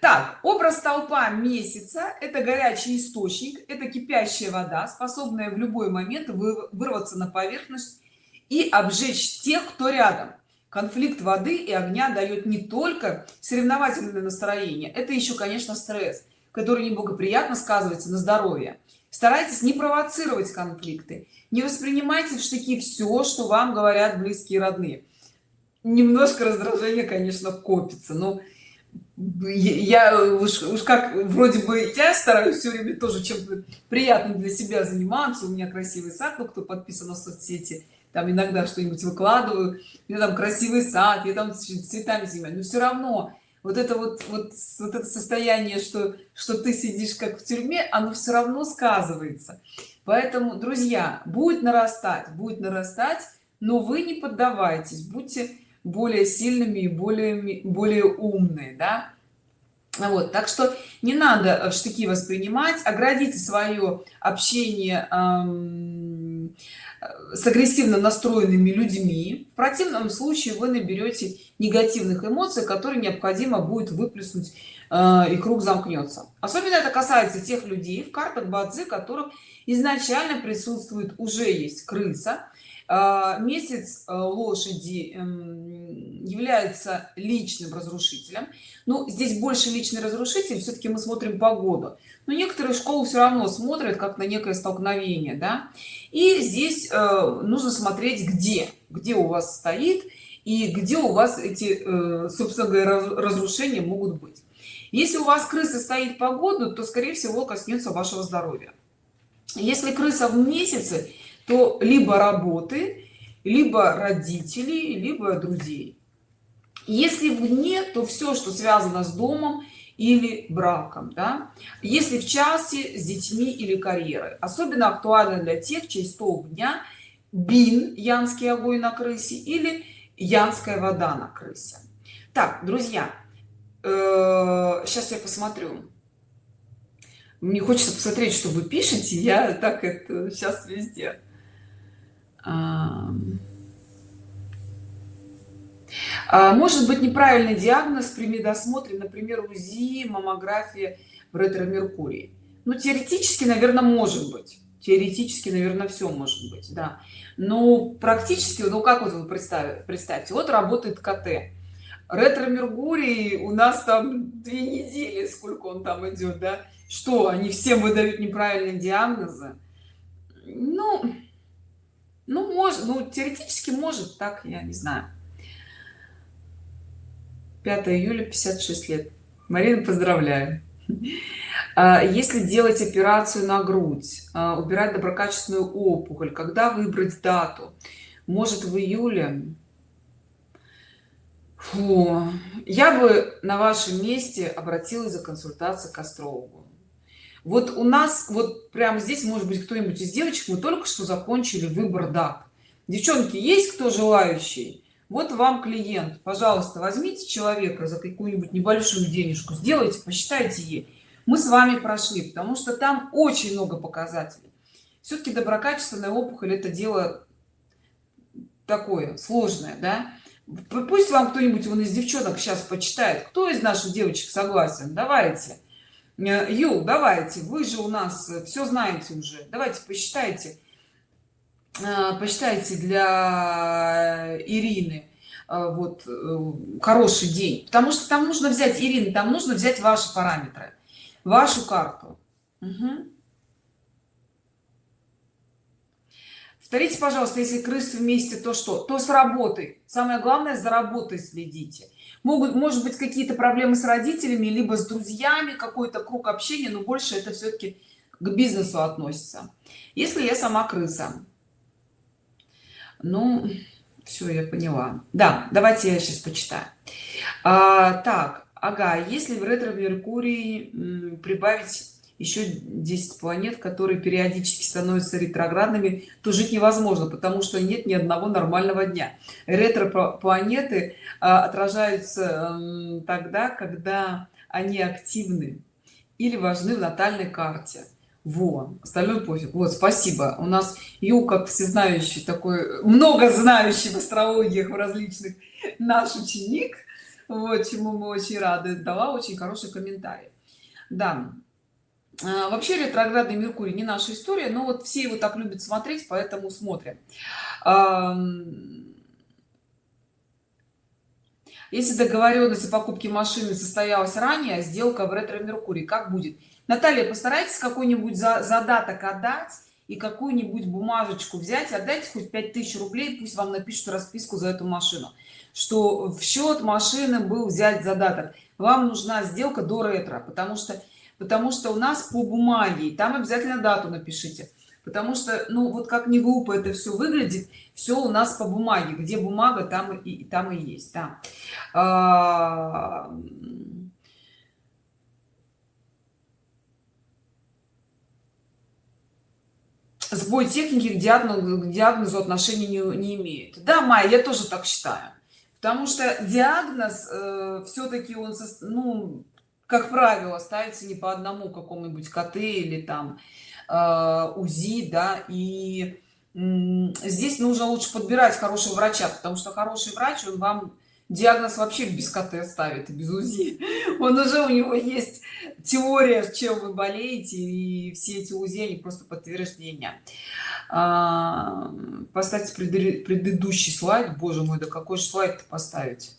[SPEAKER 1] Так образ толпа месяца это горячий источник это кипящая вода способная в любой момент вырваться на поверхность и обжечь тех кто рядом конфликт воды и огня дает не только соревновательное настроение это еще конечно стресс который неблагоприятно сказывается на здоровье. Старайтесь не провоцировать конфликты не воспринимайте в штыки все что вам говорят близкие родные. Немножко раздражение конечно копится но я уж, уж как вроде бы я стараюсь все время тоже чем-то приятным для себя заниматься. У меня красивый сад кто подписан на соцсети там иногда что-нибудь выкладываю меня там красивый сад я там цветами занимаюсь. Но все равно вот это вот вот вот это состояние что что ты сидишь как в тюрьме оно все равно сказывается. Поэтому друзья будет нарастать будет нарастать но вы не поддавайтесь будьте более сильными и более более умные да. Вот так что не надо в штыки воспринимать оградите свое общение эм, с агрессивно настроенными людьми. В противном случае вы наберете негативных эмоций которые необходимо будет выплеснуть э, и круг замкнется. Особенно это касается тех людей в картах бадзи которых изначально присутствует уже есть крыса. А, месяц э, лошади эм, является личным разрушителем. Ну здесь больше личный разрушитель. Все-таки мы смотрим погоду но некоторые школы все равно смотрят как на некое столкновение да? И здесь э, нужно смотреть где где у вас стоит и где у вас эти э, собственно говоря разрушения могут быть. Если у вас крыса стоит погоду то скорее всего коснется вашего здоровья. Если крыса в месяце то либо работы либо родителей либо друзей. Если вне то все что связано с домом или браком да? если в части с детьми или карьерой. Особенно актуально для тех чей столб дня бин янский огонь на крысе или янская вода на крысе. Так друзья э, сейчас я посмотрю. Мне хочется посмотреть что вы пишете я так это сейчас везде. А, может быть неправильный диагноз при медосмотре например узи маммография в ретро меркурий ну теоретически наверное может быть. Теоретически наверное все может быть да. Но практически ну как вот вы представьте представьте вот работает кт. Ретро меркурий у нас там две недели сколько он там идет да. Что они всем выдают неправильные диагнозы? Ну ну может ну теоретически может так я не знаю 5 июля 56 лет. Марина поздравляю. А, если делать операцию на грудь а, убирать доброкачественную опухоль когда выбрать дату? Может в июле? Фу. я бы на вашем месте обратилась за консультацией к астрологу. Вот у нас вот прямо здесь может быть кто-нибудь из девочек мы только что закончили выбор дат. Девчонки есть кто желающий вот вам клиент. Пожалуйста возьмите человека за какую-нибудь небольшую денежку сделайте посчитайте ей. Мы с вами прошли потому что там очень много показателей. Все-таки доброкачественная опухоль это дело такое сложное да? Пусть вам кто-нибудь вон из девчонок сейчас почитает. Кто из наших девочек согласен? Давайте. Э, ю давайте. Вы же у нас все знаете уже. Давайте посчитайте. э, посчитайте для ирины э, вот хороший день. Потому что там нужно взять ирины там нужно взять ваши параметры вашу карту. Угу. повторите пожалуйста если крысы вместе то что? То с работой. Самое главное за работой следите. Могут может быть какие-то проблемы с родителями либо с друзьями какой-то круг общения но больше это все-таки к бизнесу относится. Если я сама крыса ну все я поняла. Да давайте я сейчас почитаю. А, так ага если в ретро меркурий прибавить еще 10 планет которые периодически становятся ретроградными то жить невозможно потому что нет ни одного нормального дня. Ретро планеты а, отражаются тогда когда они активны или важны в натальной карте во остальное пофиг. Вот спасибо. У нас ю как всезнающий такой много знающий в астрологиях в различных наш ученик. Вот чему мы очень рады. Дала очень хороший комментарий. Да. А, вообще ретроградный меркурий не наша история но вот все его так любят смотреть поэтому смотрим. Если договоренность о покупке машины состоялась ранее сделка в ретро меркурий как будет наталья постарайтесь какой-нибудь за задаток отдать и какую-нибудь бумажечку взять. Отдайте хоть 5000 рублей пусть вам напишут расписку за эту машину что в счет машины был взять задаток. Вам нужна сделка до ретро потому что потому что у нас по бумаге там обязательно дату напишите. Потому что ну вот как не глупо это все выглядит все у нас по бумаге. Где бумага там и там и есть да. Сбой техники к диагнозу, к диагнозу отношения не, не имеет. Да майя я тоже так считаю. Потому что диагноз э, все-таки он ну как правило ставится не по одному какому-нибудь КТ или там э, УЗИ да и здесь нужно лучше подбирать хорошего врача потому что хороший врач он вам диагноз вообще без КТ ставит без УЗИ. Он уже у него есть теория чем вы болеете и все эти УЗИ они просто подтверждение а, поставьте предыдущий слайд. Боже мой да какой же слайд поставить?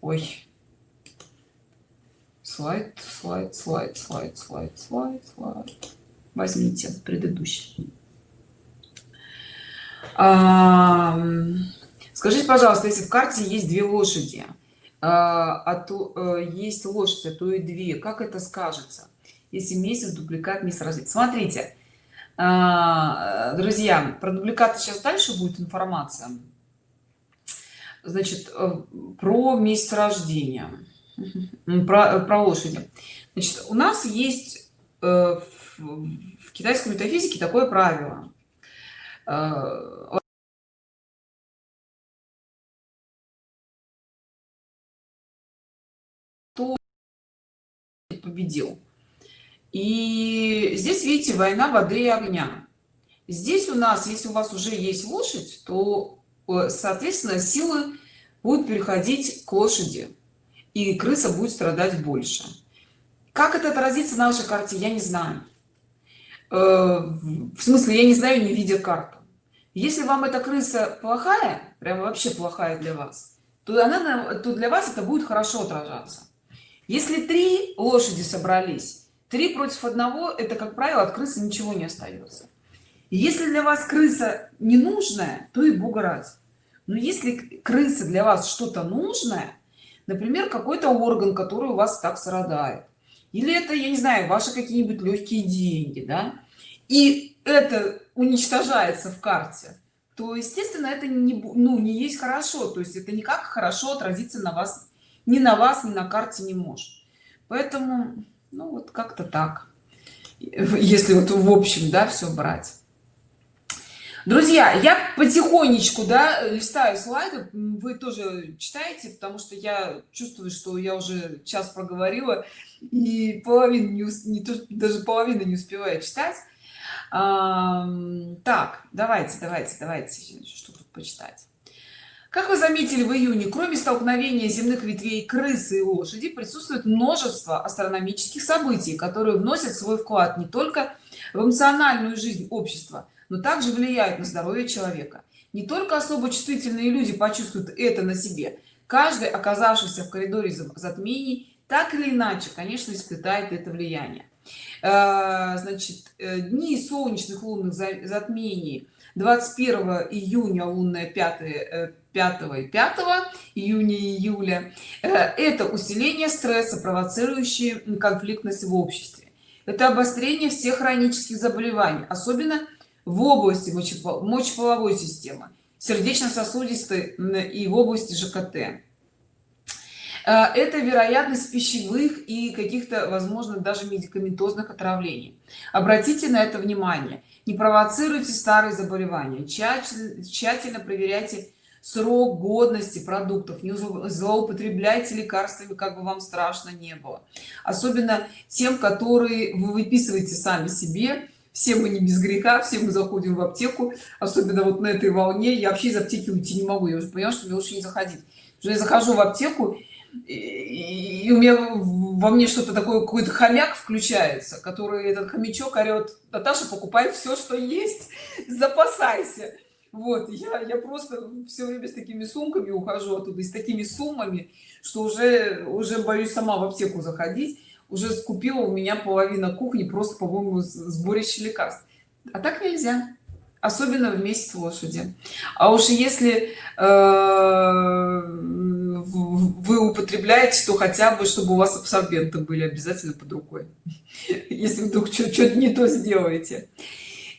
[SPEAKER 1] Ой. Слайд слайд слайд слайд слайд слайд слайд. Возьмите предыдущий скажите пожалуйста если в карте есть две лошади а, а то а, есть лошадь а то и две как это скажется если месяц дубликат месяц рождения смотрите а, друзья про дубликаты сейчас дальше будет информация. Значит э, про месяц рождения. Про, про лошади. Значит у нас есть э, в китайской метафизике такое правило победил. И здесь видите война воды и огня. Здесь у нас если у вас уже есть лошадь то э, соответственно силы будут переходить к лошади и крыса будет страдать больше. Как это отразится на нашей карте я не знаю. В смысле я не знаю не видя карту. Если вам эта крыса плохая прям вообще плохая для вас то она то для вас это будет хорошо отражаться если три лошади собрались три против одного это как правило от крысы ничего не остается. Если для вас крыса ненужная то и бога ради. Но если крыса для вас что-то нужное например какой-то орган который у вас так страдает или это я не знаю ваши какие-нибудь легкие деньги да и это уничтожается в карте то естественно это не ну не есть хорошо. То есть это никак хорошо отразиться на вас ни на вас ни на карте не может поэтому ну вот как-то так. Если вот в общем да все брать. Друзья я потихонечку да листаю слайды. Вы тоже читаете потому что я чувствую что я уже час проговорила и половину не, не то даже половину не успеваю читать. А, так давайте давайте давайте что тут почитать как вы заметили в июне кроме столкновения земных ветвей крысы и лошади присутствует множество астрономических событий которые вносят свой вклад не только в эмоциональную жизнь общества но также влияют на здоровье человека. Не только особо чувствительные люди почувствуют это на себе. Каждый оказавшийся в коридоре затмений так или иначе конечно испытает это влияние. Э, значит э, дни солнечных лунных затмений 21 июня лунная 5 5 и 5 июня июля это усиление стресса провоцирующие конфликтность в обществе. Это обострение всех хронических заболеваний особенно в области мочеполовой системы сердечно-сосудистой и в области жкт э, это вероятность пищевых и каких-то возможно даже медикаментозных отравлений. Обратите на это внимание не провоцируйте старые заболевания. Тщательно, тщательно проверяйте срок годности продуктов. Не злоупотребляйте лекарствами как бы вам страшно не было. Особенно тем которые вы выписываете сами себе. Все мы не без греха все мы заходим в аптеку особенно вот на этой волне. Я вообще из аптеки уйти не могу. Я уже поняла что мне лучше не заходить. Уже я захожу в аптеку и, и у меня во мне что-то такое какой-то хомяк включается который этот хомячок орет наташа покупай все что есть запасайся вот я я просто все время с такими сумками ухожу оттуда и с такими суммами что уже уже боюсь сама в аптеку заходить. Уже скупила у меня половина кухни просто по-моему сборище лекарств. А так нельзя особенно в месяц лошади. А уж если э, вы употребляете то хотя бы чтобы у вас абсорбенты были обязательно под рукой. Если вдруг что-то не то сделаете.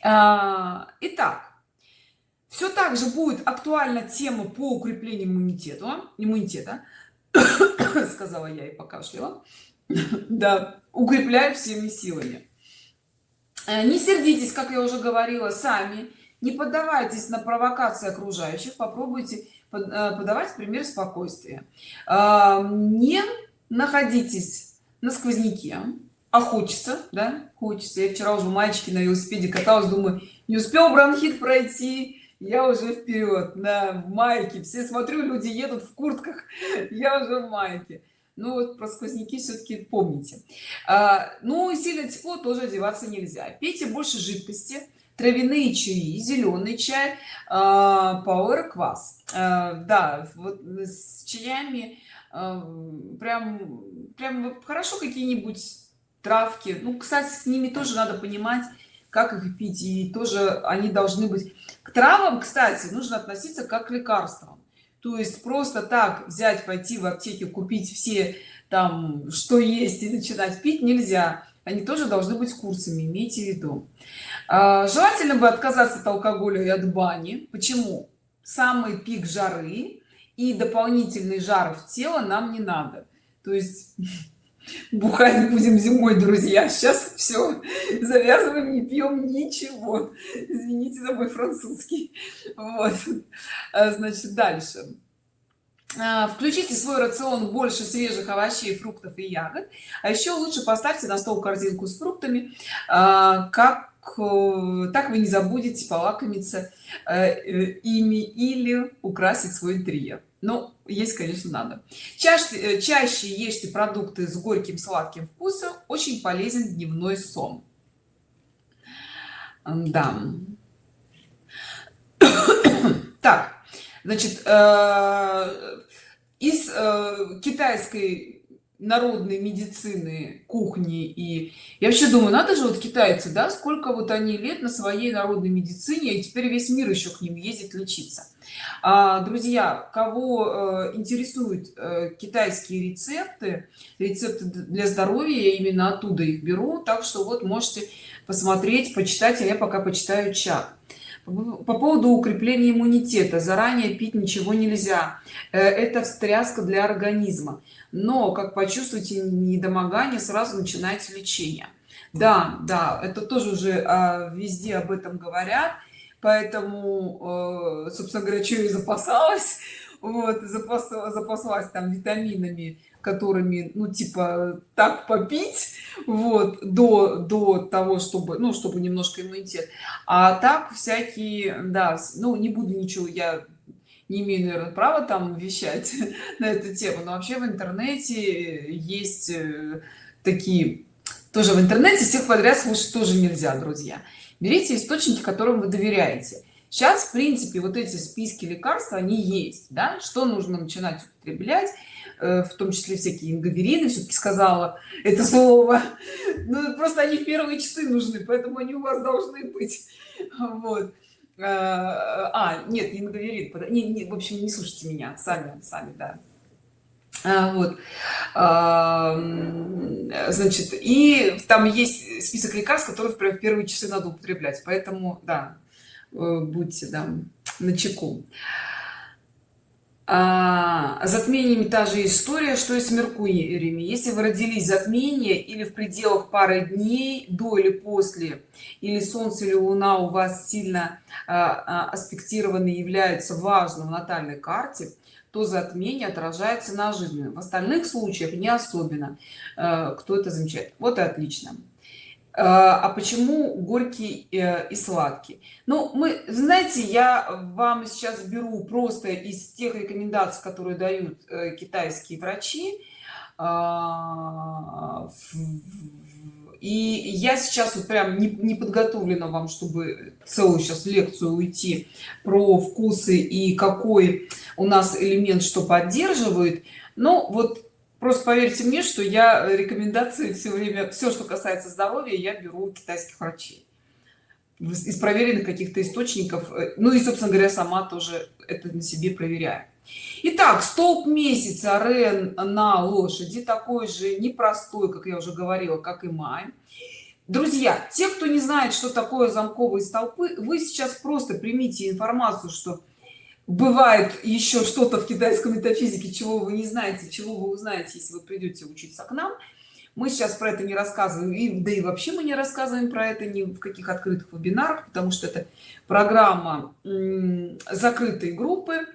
[SPEAKER 1] А, итак все так же будет актуальна тема по укреплению иммунитета. Иммунитета сказала я и покашляла. Да укрепляют всеми силами не сердитесь как я уже говорила сами. Не поддавайтесь на провокации окружающих. Попробуйте э, подавать пример спокойствия. Э, не находитесь на сквозняке. А хочется да? Хочется. Я вчера уже мальчики на велосипеде каталась думаю не успел бронхит пройти. Я уже вперед. На майке. Все смотрю люди едут в куртках. Я уже в майке ну вот про сквозняки все-таки помните. А, ну сильно тепло тоже одеваться нельзя. Пейте больше жидкости травяные чаи зеленый чай а, квас а, да вот с чаями а, прям прям хорошо какие-нибудь травки. Ну кстати с ними тоже надо понимать как их пить и тоже они должны быть к травам кстати нужно относиться как к лекарствам то есть просто так взять пойти в аптеке купить все там что есть и начинать пить нельзя. Они тоже должны быть курсами имейте в виду. А, желательно бы отказаться от алкоголя и от бани. Почему? Самый пик жары и дополнительный жар в тело нам не надо. То есть бухать будем зимой друзья. Сейчас все завязываем не пьем ничего. Извините за мой французский. Вот. А, значит дальше. А, включите свой рацион больше свежих овощей фруктов и ягод. А еще лучше поставьте на стол корзинку с фруктами. А, как э, так вы не забудете полакомиться э, ими или украсить свой интерьер но есть конечно надо. Чаще э, чаще ешьте продукты с горьким сладким вкусом очень полезен дневной сон. Да так значит э, из э, китайской народной медицины кухни и я вообще думаю надо же вот китайцы да сколько вот они лет на своей народной медицине и теперь весь мир еще к ним ездит лечиться друзья кого э, интересуют э, китайские рецепты рецепты для здоровья я именно оттуда их беру так что вот можете посмотреть почитать а я пока почитаю чат. По поводу укрепления иммунитета. Заранее пить ничего нельзя. Э, это встряска для организма. Но как почувствуете недомогание сразу начинается лечение. Да да это тоже уже а, везде об этом говорят поэтому э, собственно говоря что и запасалась. Вот запас, запаслась там витаминами которыми ну типа так попить вот до до того чтобы ну чтобы немножко иммунитет. А так всякие да ну не буду ничего я не имею наверное права там вещать на эту тему но вообще в интернете есть э, такие тоже в интернете всех подряд слушать тоже нельзя друзья берите источники которым вы доверяете. Сейчас в принципе вот эти списки лекарств они есть да? Что нужно начинать употреблять? Э, в том числе всякие ингаверины все-таки сказала это слово. Ну, просто они в первые часы нужны поэтому они у вас должны быть. Вот. Э, а нет не ингаверин не, не, в общем не слушайте меня сами сами да вот. А, значит и там есть список лекарств которые в первые часы надо употреблять. Поэтому да э, будьте да на чеку а, затмениями та же история что и с меркуриями. Если вы родились затмение или в пределах пары дней до или после или солнце или луна у вас сильно а, а, аспектированы являются важным в натальной карте то затмение отражается на жизни. В остальных случаях не особенно а, кто это замечает. Вот и отлично. А, а почему горький э, и сладкий? Ну мы знаете я вам сейчас беру просто из тех рекомендаций которые дают э, китайские врачи и я сейчас вот прям не, не подготовлена вам чтобы целую сейчас лекцию уйти про вкусы и какой у нас элемент что поддерживает но вот просто поверьте мне что я рекомендации все время все что касается здоровья я беру китайских врачей. Из проверенных каких-то источников э, ну и собственно говоря сама тоже это на себе проверяю. Итак, столб месяца рен на лошади такой же непростой как я уже говорила как и май. Друзья те кто не знает что такое замковые столпы вы сейчас просто примите информацию что бывает еще что-то в китайской метафизике чего вы не знаете чего вы узнаете если вы придете учиться к нам. Мы сейчас про это не рассказываем и да и вообще мы не рассказываем про это ни в каких открытых вебинарах потому что это программа закрытой группы.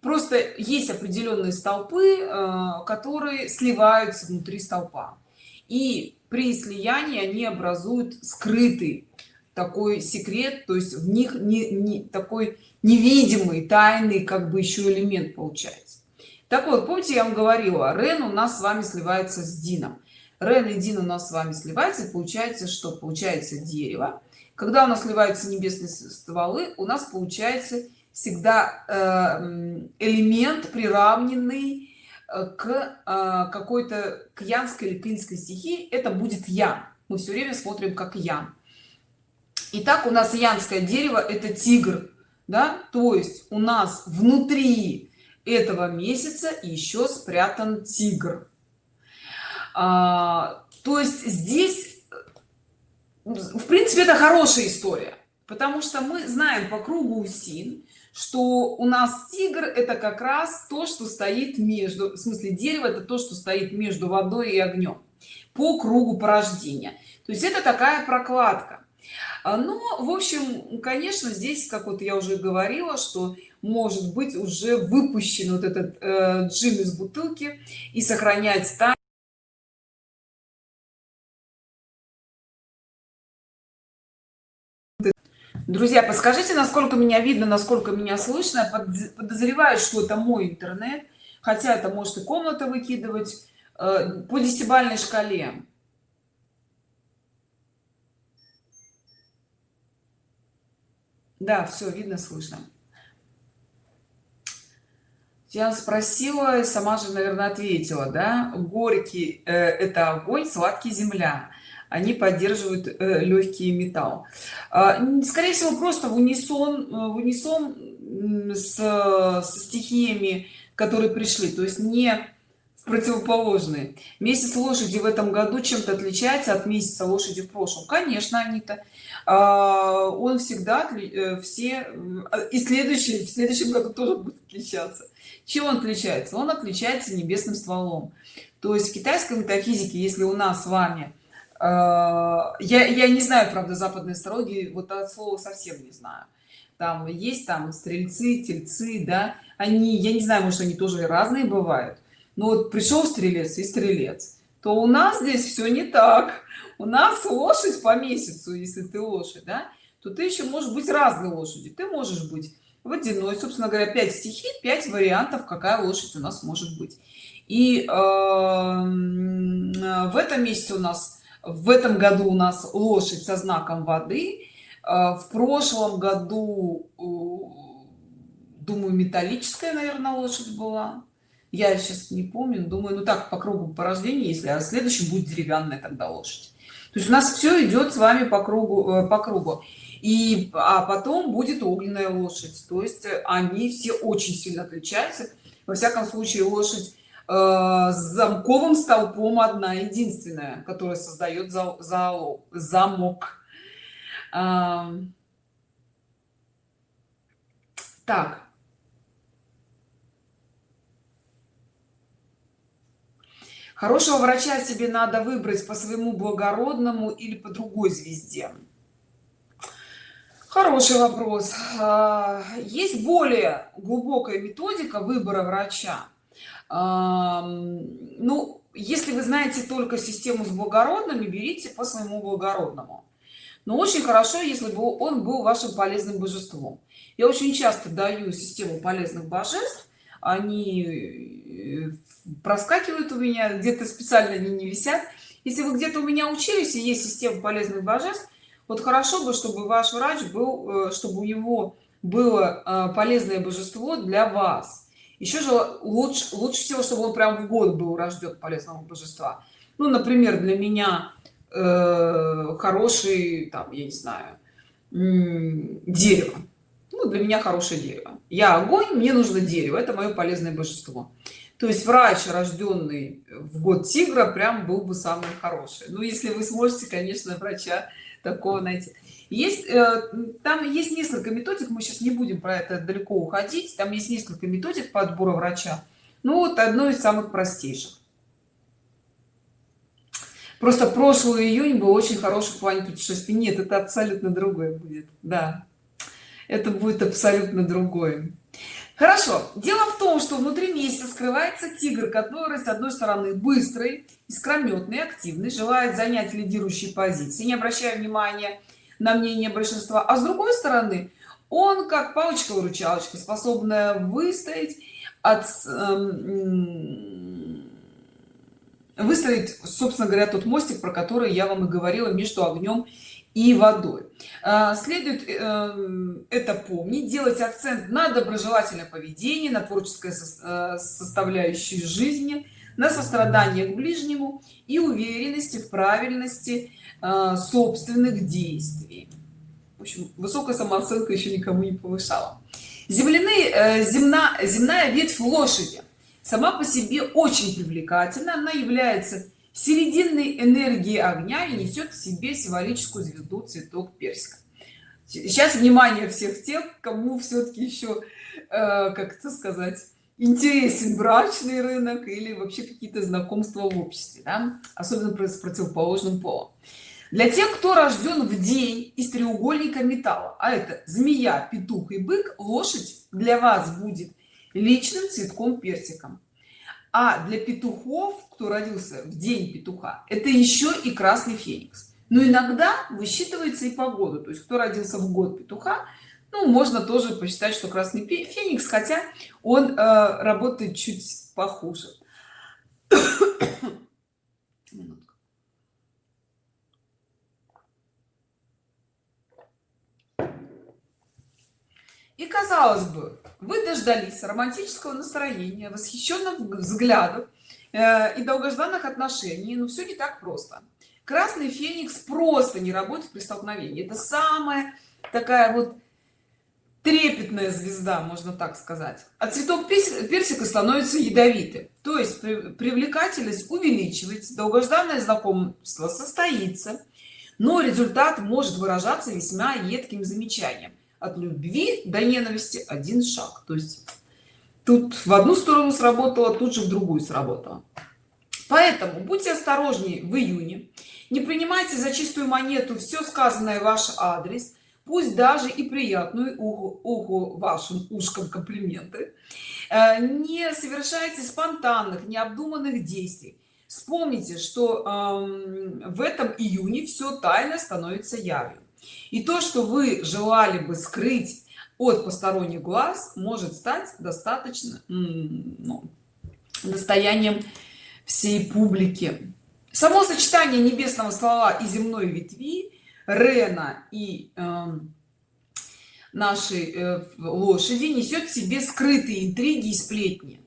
[SPEAKER 1] Просто есть определенные столпы э, которые сливаются внутри столпа. И при слиянии они образуют скрытый такой секрет то есть в них не, не такой невидимый тайный как бы еще элемент получается. Так вот помните я вам говорила рен у нас с вами сливается с дином. Рен и дин у нас с вами сливается получается что получается дерево. Когда у нас сливаются небесные стволы у нас получается всегда э, элемент приравненный э, к э, какой-то к янской или клинской стихии. Это будет я мы все время смотрим как я Итак, у нас янское дерево это тигр да? То есть у нас внутри этого месяца еще спрятан тигр. А, то есть здесь в принципе это хорошая история потому что мы знаем по кругу усин что у нас тигр это как раз то что стоит между в смысле дерево это то что стоит между водой и огнем по кругу порождения. То есть это такая прокладка но в общем конечно здесь как вот я уже говорила что может быть уже выпущен вот этот э, джин из бутылки и сохранять тайну друзья подскажите насколько меня видно насколько меня слышно. Подозреваю что это мой интернет хотя это может и комната выкидывать э, по десятибальной шкале да все видно слышно. Я спросила сама же наверное ответила да. Горький э, это огонь сладкий земля. Они поддерживают э, легкий металл. А, скорее всего просто в унисон э, в унисон с, со стихиями которые пришли. То есть не противоположные. Месяц лошади в этом году чем-то отличается от месяца лошади в прошлом? Конечно они-то а, он всегда э, все и следующий в следующем году тоже будет отличаться. Чем он отличается? Он отличается небесным стволом. То есть в китайской метафизике если у нас с вами а, я, я не знаю правда западной астрологии вот от слова совсем не знаю. Там есть там стрельцы тельцы да они я не знаю может они тоже разные бывают но вот пришел стрелец и стрелец. То у нас здесь все не так. У нас лошадь по месяцу если ты лошадь да? То ты еще может быть разной лошади ты можешь быть водяной собственно говоря 5 стихий 5 вариантов какая лошадь у нас может быть. И э, в этом месяце у нас в этом году у нас лошадь со знаком воды. Э, в прошлом году э, думаю металлическая наверное лошадь была я сейчас не помню думаю ну так по кругу по рождению если а следующий будет деревянная тогда лошадь. То есть у нас все идет с вами по кругу э, по кругу. И а потом будет огненная лошадь. То есть они все очень сильно отличаются. Во всяком случае лошадь э, с замковым столпом одна единственная которая создает за, за, замок. А, так хорошего врача себе надо выбрать по своему благородному или по другой звезде. Хороший вопрос. А, есть более глубокая методика выбора врача? Ну если вы знаете только систему с благородными берите по своему благородному. Но очень хорошо если бы он был вашим полезным божеством. Я очень часто даю систему полезных божеств они э, проскакивают у меня где-то специально они не висят. Если вы где-то у меня учились и есть система полезных божеств вот хорошо бы чтобы ваш врач был э, чтобы у него было э, полезное божество для вас. Еще же лучше лучше всего чтобы он прям в год был рожден полезного божества. Ну например для меня э, хороший там я не знаю дерево ну, для меня хорошее дерево. Я огонь мне нужно дерево. Это мое полезное божество. То есть врач рожденный в год тигра прям был бы самый хороший. Ну если вы сможете конечно врача такого найти. Есть э, там есть несколько методик мы сейчас не будем про это далеко уходить. Там есть несколько методик подбора врача. Ну вот одно из самых простейших. Просто прошлый июнь был очень хороший в плане путешествий. Нет это абсолютно другое будет. Да это будет абсолютно другое. Хорошо. Дело в том что внутри месяца скрывается тигр который с одной стороны быстрый искрометный активный желает занять лидирующие позиции не обращая внимания на мнение большинства а с другой стороны он как палочка-выручалочка способная выстоять от эм, выставить собственно говоря тот мостик про который я вам и говорила между огнем и водой. А, следует э, это помнить делать акцент на доброжелательное поведение на творческое э, составляющей жизни на сострадание к ближнему и уверенности в правильности э, собственных действий. В общем высокая самооценка еще никому не повышала. Земляные земна земная ветвь лошади сама по себе очень привлекательна. Она является серединной энергии огня и несет в себе символическую звезду цветок персика сейчас внимание всех тех кому все-таки еще э, как это сказать интересен брачный рынок или вообще какие-то знакомства в обществе да? особенно с противоположным полом для тех кто рожден в день из треугольника металла а это змея петух и бык лошадь для вас будет личным цветком персиком а для петухов кто родился в день петуха это еще и красный феникс. Но иногда высчитывается и погода. То есть кто родился в год петуха ну можно тоже посчитать что красный феникс хотя он э, работает чуть похуже. И казалось бы вы дождались романтического настроения восхищенных взглядов э, и долгожданных отношений. Но все не так просто. Красный феникс просто не работает при столкновении. Это самая такая вот трепетная звезда можно так сказать. А цветок персика становится ядовитым то есть привлекательность увеличивается долгожданное знакомство состоится но результат может выражаться весьма едким замечанием от любви до ненависти один шаг. То есть тут в одну сторону сработало тут же в другую сработало. Поэтому будьте осторожнее в июне. Не принимайте за чистую монету все сказанное ваш адрес. Пусть даже и приятную уху, уху вашим ушкам комплименты. Э, не совершайте спонтанных необдуманных действий. Вспомните что э, в этом июне все тайно становится явью и то что вы желали бы скрыть от посторонних глаз может стать достаточно ну, достоянием всей публики. Само сочетание небесного ствола и земной ветви рена и э, нашей э, лошади несет в себе скрытые интриги и сплетни.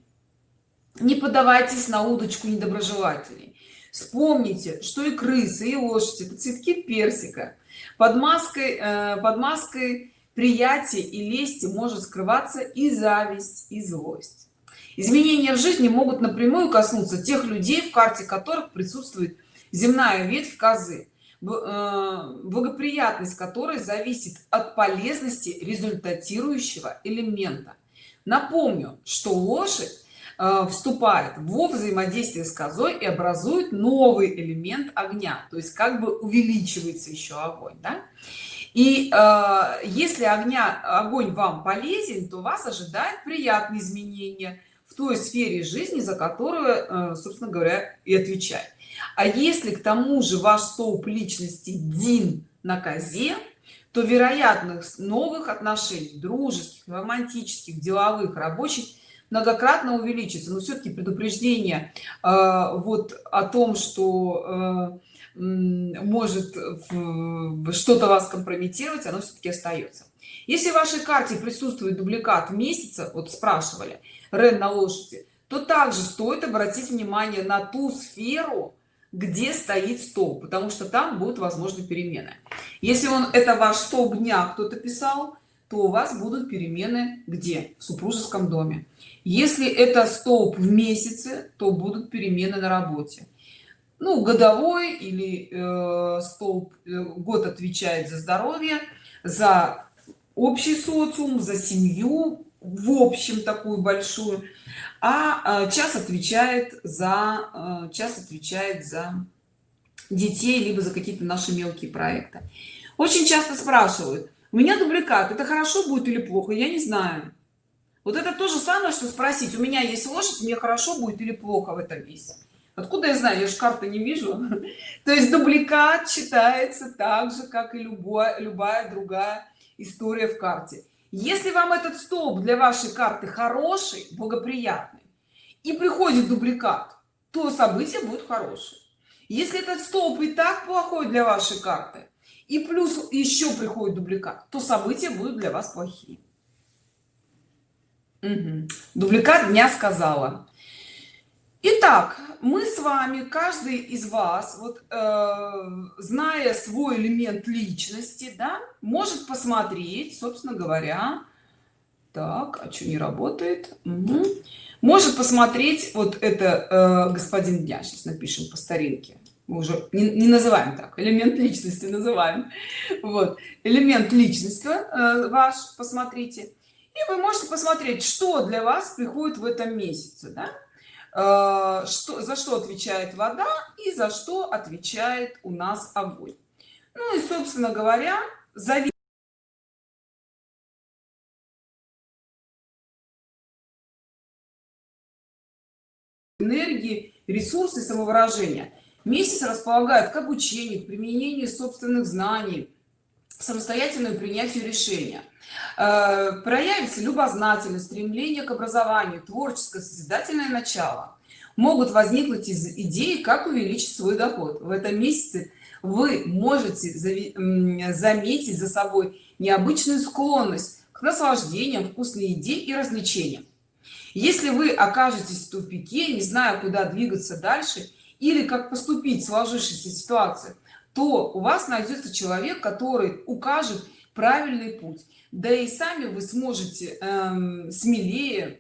[SPEAKER 1] Не поддавайтесь на удочку недоброжелателей. Вспомните что и крысы и лошади это цветки персика под маской э, под маской приятия и лести может скрываться и зависть и злость. Изменения в жизни могут напрямую коснуться тех людей в карте которых присутствует земная ветвь козы Э, благоприятность которой зависит от полезности результатирующего элемента. Напомню что лошадь вступает во взаимодействие с козой и образует новый элемент огня то есть как бы увеличивается еще огонь да? и э, если огня огонь вам полезен то вас ожидает приятные изменения в той сфере жизни за которую э, собственно говоря и отвечает а если к тому же ваш столб личности дин на козе то вероятность новых отношений дружеских романтических деловых рабочих многократно увеличится. Но все-таки предупреждение э, вот о том что э, может что-то вас компрометировать оно все-таки остается если в вашей карте присутствует дубликат месяца вот спрашивали рен на лошади то также стоит обратить внимание на ту сферу где стоит стол потому что там будут возможны перемены. Если он это ваш столб дня кто-то писал то у вас будут перемены где? В супружеском доме если это столб в месяце то будут перемены на работе. Ну годовой или э, столб э, год отвечает за здоровье за общий социум за семью в общем такую большую. А, а час отвечает за а, час отвечает за детей либо за какие-то наши мелкие проекты. Очень часто спрашивают у меня дубликат это хорошо будет или плохо? Я не знаю вот это то же самое что спросить у меня есть лошадь мне хорошо будет или плохо в этом месяце откуда я знаю? Я же карты не вижу. То есть дубликат читается так же как и любая любая другая история в карте. Если вам этот столб для вашей карты хороший благоприятный и приходит дубликат то событие будет хорошее. Если этот столб и так плохой для вашей карты и плюс еще приходит дубликат то события будут для вас плохие угу. дубликат дня сказала. Итак, мы с вами каждый из вас вот э, зная свой элемент личности да может посмотреть собственно говоря так а что не работает? Угу. может посмотреть вот это э, господин дня. Сейчас напишем по старинке. Мы уже не, не называем так. Элемент личности называем. Вот. Элемент личности э, ваш посмотрите и вы можете посмотреть что для вас приходит в этом месяце да? Э, что за что отвечает вода и за что отвечает у нас огонь ну и собственно говоря зависит энергии ресурсы самовыражения месяц располагает к обучению к применению собственных знаний самостоятельному принятию решения. Э, проявится любознательность стремление к образованию творческое созидательное начало. Могут возникнуть из идеи как увеличить свой доход. В этом месяце вы можете заметить за собой необычную склонность к наслаждениям вкусной еде и развлечениям. Если вы окажетесь в тупике не зная куда двигаться дальше или как поступить в сложившейся ситуации то у вас найдется человек который укажет правильный путь. Да и сами вы сможете эм, смелее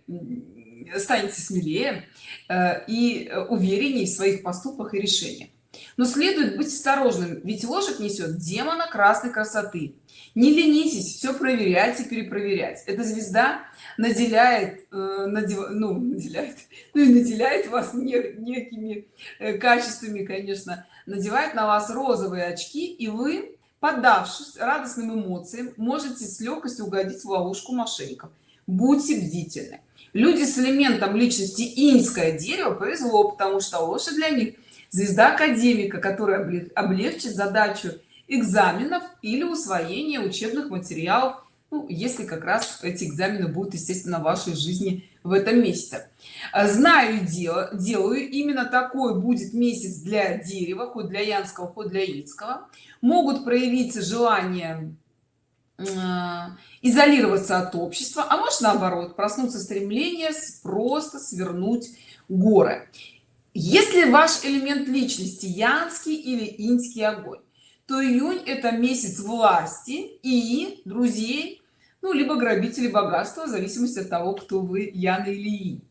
[SPEAKER 1] станете смелее э, и увереннее в своих поступках и решениях. Но следует быть осторожным ведь ложек несет демона красной красоты. Не ленитесь все проверять и перепроверять. Эта звезда наделяет э, надев, ну, наделяет ну и наделяет вас не, некими э, качествами конечно надевает на вас розовые очки и вы поддавшись радостным эмоциям можете с легкостью угодить в ловушку мошенников будьте бдительны. Люди с элементом личности инское дерево повезло потому что лошадь для них звезда академика которая облегчит задачу экзаменов или усвоение учебных материалов. Ну, если как раз эти экзамены будут естественно в вашей жизни в этом месяце. Знаю дело делаю именно такой будет месяц для дерева хоть для янского хоть для ильского могут проявиться желание э, изолироваться от общества а может наоборот проснуться стремление просто свернуть горы. Если ваш элемент личности янский или инский огонь то июнь это месяц власти и друзей ну либо грабители богатства в зависимости от того кто вы яна или инь.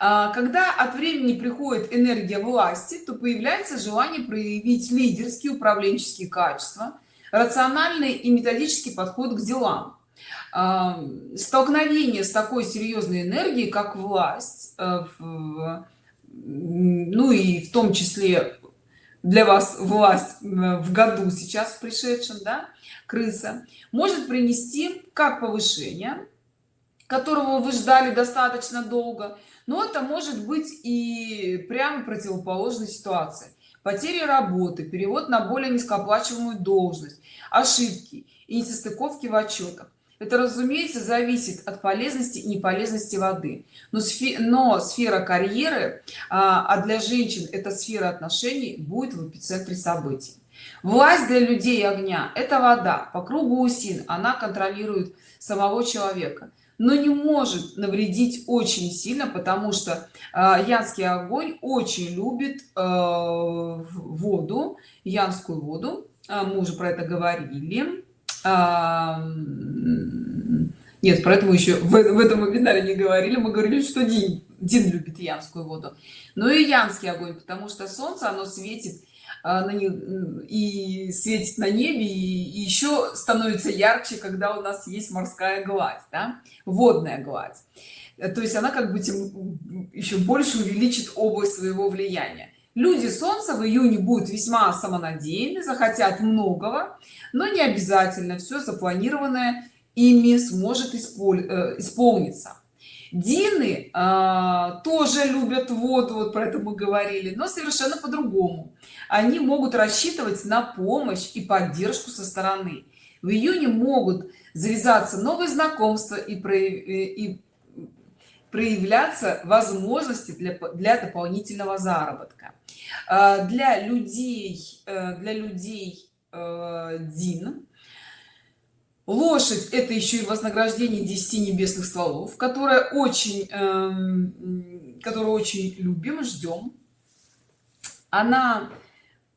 [SPEAKER 1] А, когда от времени приходит энергия власти то появляется желание проявить лидерские управленческие качества рациональный и методический подход к делам. А, столкновение с такой серьезной энергией как власть э, ну и в том числе для вас власть в году сейчас пришедшем да крыса может принести как повышение которого вы ждали достаточно долго но это может быть и прямо противоположной ситуации. Потери работы перевод на более низкооплачиваемую должность ошибки и несостыковки в отчетах это разумеется зависит от полезности и неполезности воды. Но, сфе но сфера карьеры а, а для женщин эта сфера отношений будет в эпицентре событий. Власть для людей огня это вода. По кругу усин она контролирует самого человека. Но не может навредить очень сильно потому что э, янский огонь очень любит э, воду янскую воду. Э, мы уже про это говорили нет про это мы еще в, в этом вебинаре не говорили. Мы говорили что дин дин любит янскую воду. Но и янский огонь потому что солнце оно светит а, на них и светит на небе и еще становится ярче когда у нас есть морская гладь да? водная гладь. То есть она как бы тем еще больше увеличит область своего влияния люди солнца в июне будут весьма самонадеянны захотят многого но не обязательно все запланированное ими сможет э, исполниться. Дины а, тоже любят воду вот про это мы говорили но совершенно по-другому. Они могут рассчитывать на помощь и поддержку со стороны. В июне могут завязаться новые знакомства и, прояв... Э, и проявляться возможности для, для дополнительного заработка для людей э, для людей э, дин. Лошадь это еще и вознаграждение 10 небесных стволов которая очень эм, которую очень любим ждем она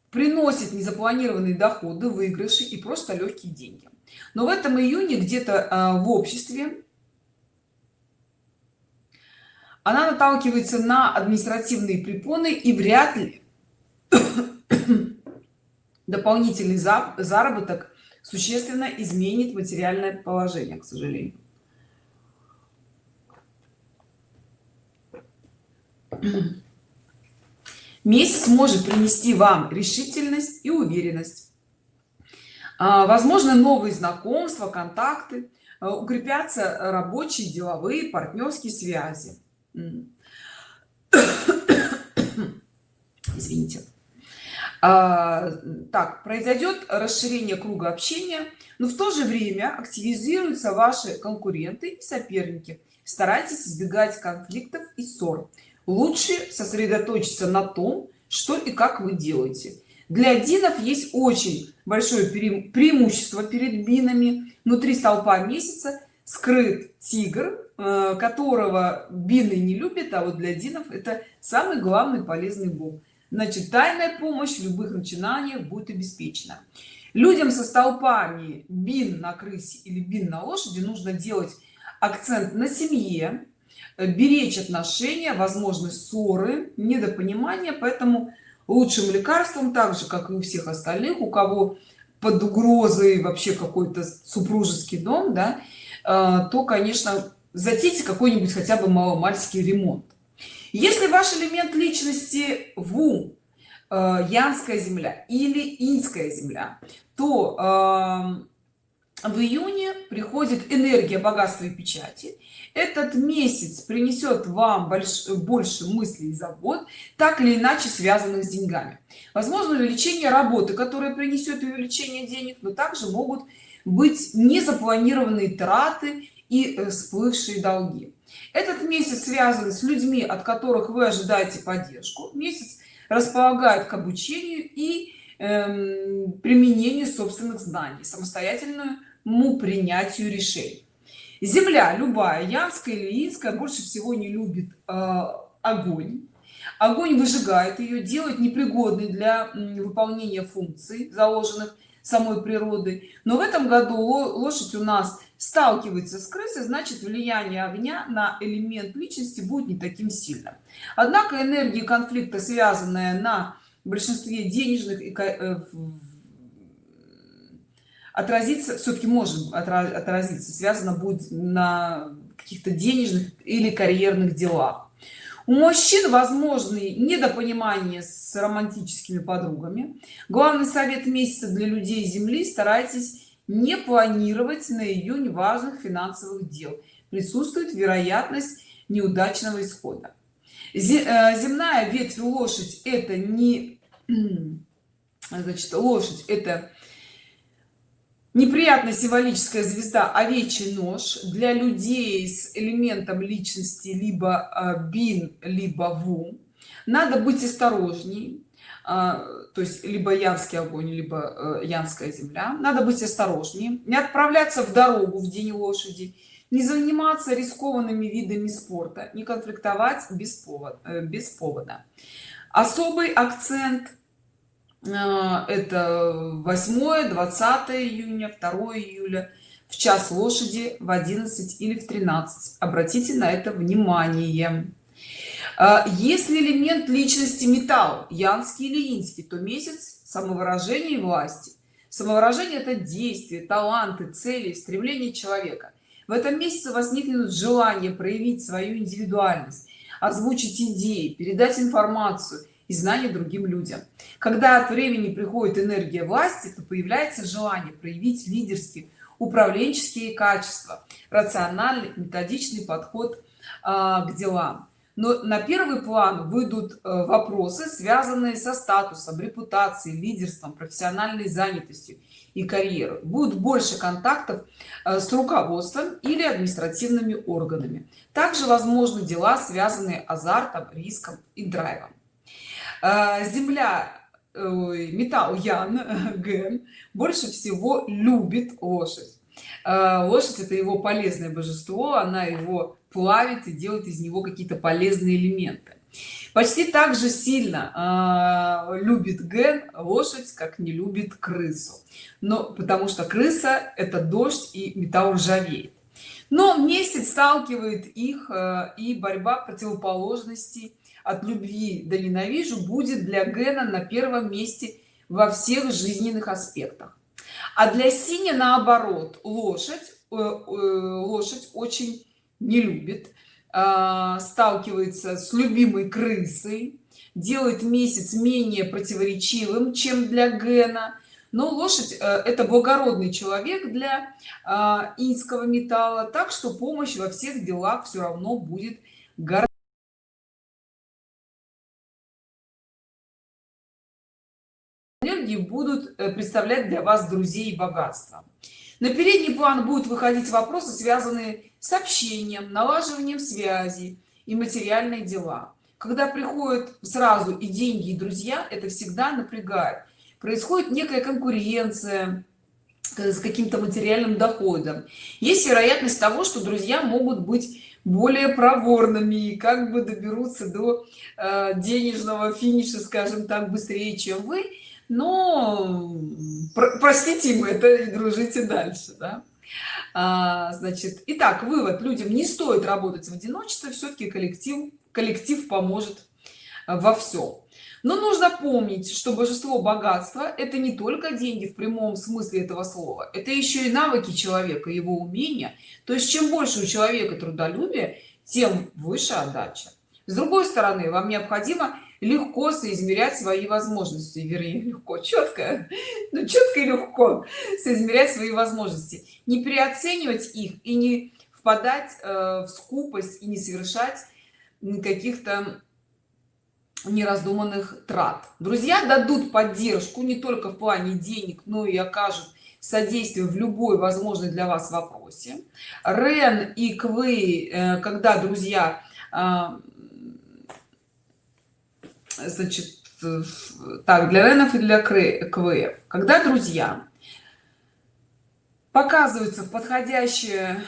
[SPEAKER 1] приносит незапланированные доходы выигрыши и просто легкие деньги. Но в этом июне где-то э, в обществе она наталкивается на административные препоны и вряд ли дополнительный заработок существенно изменит материальное положение к сожалению. Месяц может принести вам решительность и уверенность. А, возможно новые знакомства контакты а, укрепятся рабочие деловые партнерские связи. Извините так произойдет расширение круга общения но в то же время активизируются ваши конкуренты и соперники. Старайтесь избегать конфликтов и ссор. Лучше сосредоточиться на том что и как вы делаете. Для динов есть очень большое преимущество перед бинами. Внутри столпа месяца скрыт тигр э, которого бины не любит а вот для динов это самый главный полезный бог значит тайная помощь любых начинаниях будет обеспечена. Людям со столпами бин на крысе или бин на лошади нужно делать акцент на семье беречь отношения возможны ссоры недопонимания. Поэтому лучшим лекарством так же как и у всех остальных у кого под угрозой вообще какой-то супружеский дом да Э, то конечно затейте какой-нибудь хотя бы маломальский ремонт если ваш элемент личности ву э, янская земля или инская земля то э, в июне приходит энергия богатства и печати. Этот месяц принесет вам больше, мыслей и забот так или иначе связанных с деньгами. Возможно увеличение работы которая принесет увеличение денег но также могут быть незапланированные траты и э, всплывшие долги этот месяц связан с людьми от которых вы ожидаете поддержку. Месяц располагает к обучению и эм, применению собственных знаний самостоятельному принятию решений. Земля любая янская или инская больше всего не любит э, огонь. Огонь выжигает ее делает непригодной для выполнения функций заложенных самой природы но в этом году лошадь у нас сталкивается с крысой значит влияние огня на элемент личности будет не таким сильным. Однако энергия конфликта связанная на большинстве денежных и э, отразиться все-таки может отразиться связано будет на каких-то денежных или карьерных делах. У мужчин возможны недопонимание с романтическими подругами. Главный совет месяца для людей земли старайтесь не планировать на июнь важных финансовых дел. Присутствует вероятность неудачного исхода. Э, земная ветвь лошадь это не значит лошадь это неприятная символическая звезда овечий нож. Для людей с элементом личности либо а, бин либо ву. Надо быть осторожней то есть либо янский огонь либо э, янская земля. Надо быть осторожнее не отправляться в дорогу в день лошади не заниматься рискованными видами спорта не конфликтовать без повода э, без повода. Особый акцент а, это 8 20 июня 2 июля в час лошади в 11 или в 13 обратите на это внимание. а, если элемент личности металл? Янский или инский то месяц самовыражения и власти. Самовыражение это действие таланты цели стремление человека. В этом месяце возникнет желание проявить свою индивидуальность озвучить идеи передать информацию и знания другим людям. Когда от времени приходит энергия власти то появляется желание проявить лидерские управленческие качества рациональный методичный подход а, к делам но на первый план выйдут э, вопросы связанные со статусом репутацией лидерством профессиональной занятостью и карьерой. Будет больше контактов э, с руководством или административными органами. Также возможны дела связанные азартом риском и драйвом. Э, земля металл ян ген больше всего любит лошадь. Лошадь это его полезное божество она его плавит и делает из него какие-то полезные элементы. Почти так же сильно э, любит ген лошадь как не любит крысу. Но потому что крыса это дождь и металл ржавеет. Но месяц сталкивает их э, и борьба противоположностей от любви до ненавижу будет для гена на первом месте во всех жизненных аспектах. А для синя наоборот лошадь э, э, лошадь очень не любит а, сталкивается с любимой крысой делает месяц менее противоречивым чем для гена. Но лошадь э, это благородный человек для а, инского металла так что помощь во всех делах все равно будет гораздо энергии будут э, представлять для вас друзей и богатства на передний план будут выходить вопросы связанные с общением налаживанием связи и материальные дела. Когда приходят сразу и деньги и друзья это всегда напрягает. Происходит некая конкуренция с каким-то материальным доходом. Есть вероятность того что друзья могут быть более проворными и как бы доберутся до э, денежного финиша скажем так быстрее чем вы но про простите им это и дружите дальше да? а, значит итак вывод. Людям не стоит работать в одиночестве все-таки коллектив коллектив поможет во всем но нужно помнить что божество богатства это не только деньги в прямом смысле этого слова это еще и навыки человека его умения. То есть чем больше у человека трудолюбия тем выше отдача. С другой стороны вам необходимо легко соизмерять свои возможности. Вернее легко четко ну, четко и легко соизмерять свои возможности. Не переоценивать их и не впадать э, в скупость и не совершать каких-то нераздуманных трат. Друзья дадут поддержку не только в плане денег но и окажут содействие в любой возможной для вас вопросе. Рен и квы э, когда друзья а, значит так для ренов и для квf когда друзья показываются в подходящее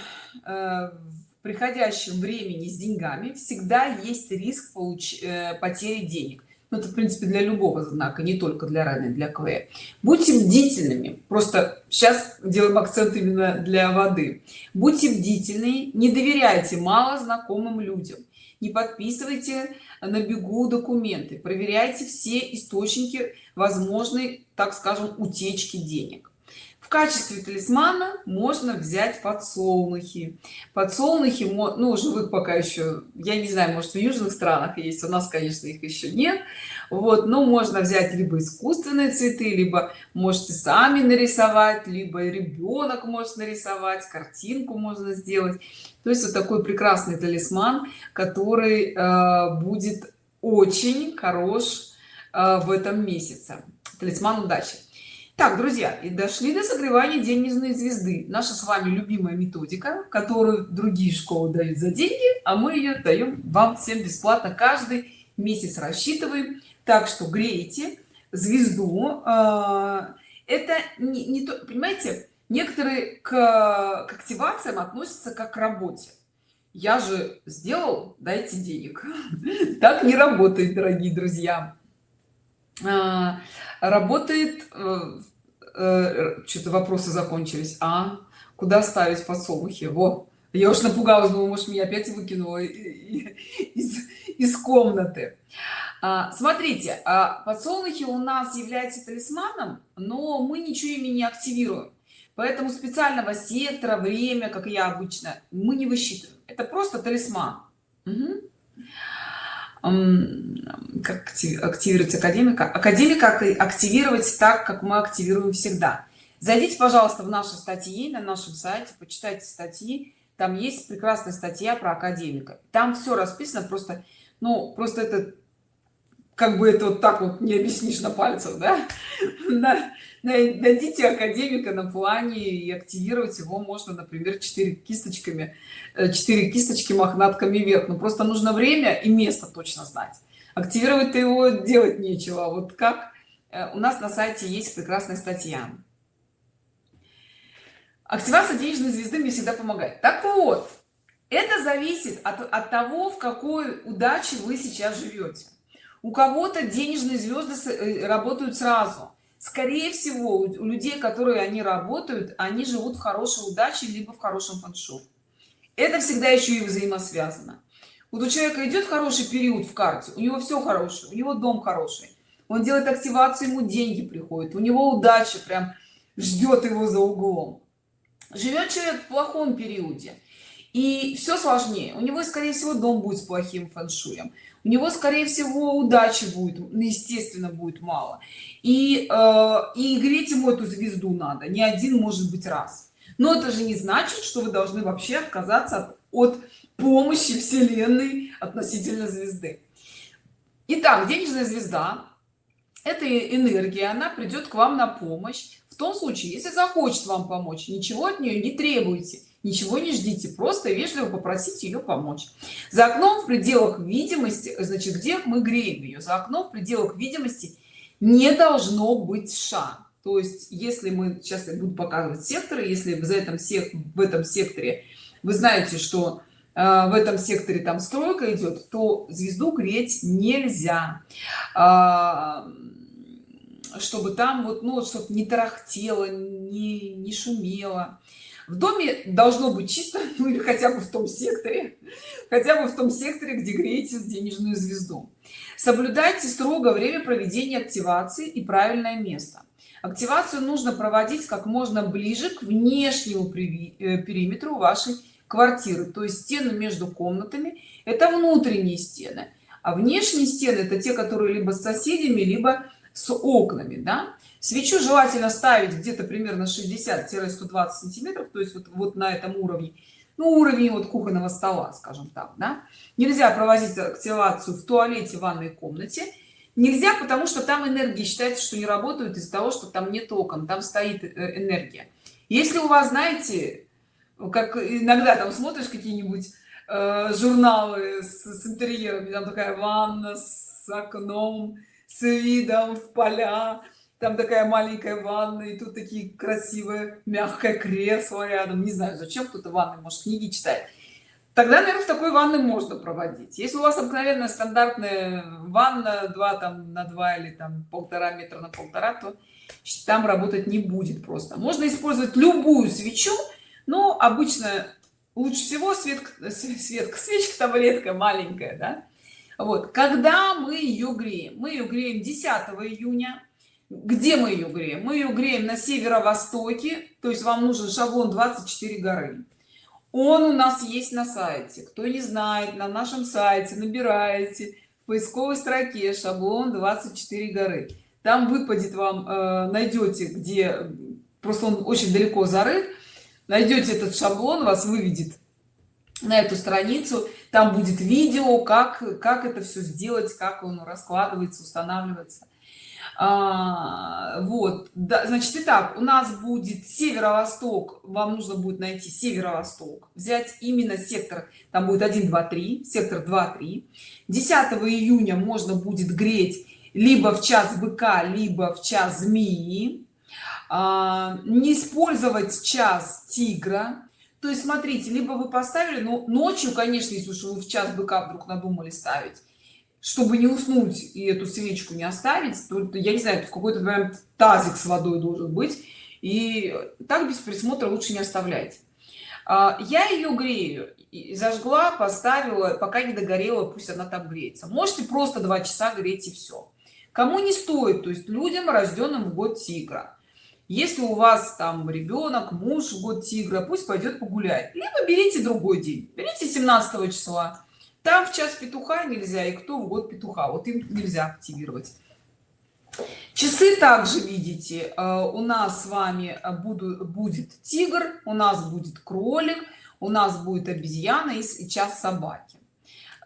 [SPEAKER 1] э, приходящем времени с деньгами всегда есть риск получ... Э, потери денег. Ну, это в принципе для любого знака не только для раны для кв будьте бдительными. Просто сейчас делаем акцент именно для воды. Будьте бдительны не доверяйте мало знакомым людям не подписывайте на бегу документы. Проверяйте все источники возможной так скажем утечки денег качестве талисмана можно взять подсолнухи. Подсолнухи ну живых пока еще я не знаю может в южных странах есть у нас конечно их еще нет. Вот но можно взять либо искусственные цветы либо можете сами нарисовать либо ребенок может нарисовать картинку можно сделать. То есть вот такой прекрасный талисман который э, будет очень хорош э, в этом месяце. Талисман удачи так друзья и дошли до согревания денежной звезды. Наша с вами любимая методика которую другие школы дают за деньги а мы ее даем вам всем бесплатно каждый месяц рассчитываем. Так что греете звезду а, это не, не то понимаете некоторые к, к активациям относятся как к работе. Я же сделал дайте денег. Так не работает дорогие друзья. А, работает э, э, что-то вопросы закончились а? Куда ставить подсолнухи? Вот я уж напугалась думаю может меня опять выкинуло из, из комнаты. А, смотрите а подсолнухи у нас является талисманом но мы ничего ими не активируем. Поэтому специального сектора время как я обычно мы не высчитываем. Это просто талисман. Угу как активировать академика. Академика активировать так как мы активируем всегда. Зайдите пожалуйста в наши статьи на нашем сайте почитайте статьи. Там есть прекрасная статья про академика. Там все расписано просто ну просто это как бы это вот так вот не объяснишь на пальцах да найдите академика на плане и активировать его можно например 4 кисточками 4 э, кисточки мохнатками вверх. Но просто нужно время и место точно знать. Активировать его делать нечего. Вот как? Э, у нас на сайте есть прекрасная статья. Активация денежной звезды мне всегда помогает так вот это зависит от, от того в какой удаче вы сейчас живете. У кого-то денежные звезды э, работают сразу скорее всего у людей которые они работают они живут в хорошей удаче либо в хорошем фэншуй это всегда еще и взаимосвязано. Вот у человека идет хороший период в карте у него все хорошее у него дом хороший он делает активацию ему деньги приходят у него удача прям ждет его за углом. Живет человек в плохом периоде и все сложнее. У него скорее всего дом будет с плохим фэншуем у него скорее всего удачи будет ну, естественно будет мало. И э, и греть ему эту звезду надо не один может быть раз. Но это же не значит что вы должны вообще отказаться от, от помощи вселенной относительно звезды. Итак, денежная звезда это энергия она придет к вам на помощь. В том случае если захочет вам помочь ничего от нее не требуйте ничего не ждите просто вежливо попросите ее помочь. За окном в пределах видимости значит где мы греем ее за окном в пределах видимости не должно быть ша. То есть если мы сейчас буду показывать секторы если в этом всех в этом секторе вы знаете что э, в этом секторе там стройка идет то звезду греть нельзя. А, чтобы там вот ну чтобы не тарахтело не не шумело в доме должно быть чисто ну или хотя бы в том секторе хотя бы в том секторе где греете денежную звезду соблюдайте строго время проведения активации и правильное место активацию нужно проводить как можно ближе к внешнему э, периметру вашей квартиры то есть стены между комнатами это внутренние стены а внешние стены это те которые либо с соседями либо с окнами да? Свечу желательно ставить где-то примерно 60-120 сантиметров то есть вот, вот на этом уровне. Ну, уровень вот кухонного стола скажем так да? нельзя проводить активацию в туалете в ванной комнате. Нельзя потому что там энергии считается что не работают из-за того что там нет окон там стоит э, энергия. Если у вас знаете как иногда там смотришь какие-нибудь э, журналы с, с интерьерами там такая ванна с окном с видом в поля там такая маленькая ванна и тут такие красивые мягкое кресло рядом. Не знаю зачем кто-то ванной может книги читает. Тогда наверное в такой ванны можно проводить. Если у вас обыкновенная стандартная ванна 2 там на 2 или там полтора метра на полтора то там работать не будет просто. Можно использовать любую свечу но обычно лучше всего свет светка свечка таблетка маленькая да? вот. Когда мы ее греем? Мы ее греем 10 июня где мы ее греем? Мы ее греем на северо-востоке то есть вам нужен шаблон 24 горы. Он у нас есть на сайте. Кто не знает на нашем сайте набираете в поисковой строке шаблон 24 горы там выпадет вам э, найдете где просто он очень далеко зарыт найдете этот шаблон вас выведет на эту страницу. Там будет видео как как это все сделать как он раскладывается устанавливается а, вот да, значит итак у нас будет северо-восток вам нужно будет найти северо-восток взять именно сектор там будет 1 2 3 сектор 2 3 10 июня можно будет греть либо в час быка либо в час змеи. А, не использовать час тигра. То есть смотрите либо вы поставили но ночью конечно если уж вы в час быка вдруг надумали ставить чтобы не уснуть и эту свечку не оставить то я не знаю какой-то прям тазик с водой должен быть и так без присмотра лучше не оставлять. А, я ее грею зажгла поставила пока не догорела пусть она там греется. Можете просто два часа греть и все кому не стоит то есть людям рожденным в год тигра. Если у вас там ребенок муж в год тигра пусть пойдет погулять. Либо берите другой день. Берите 17 числа там в час петуха нельзя и кто в год петуха? Вот им нельзя активировать. Часы также видите. Э, у нас с вами буду будет тигр у нас будет кролик у нас будет обезьяна и час собаки.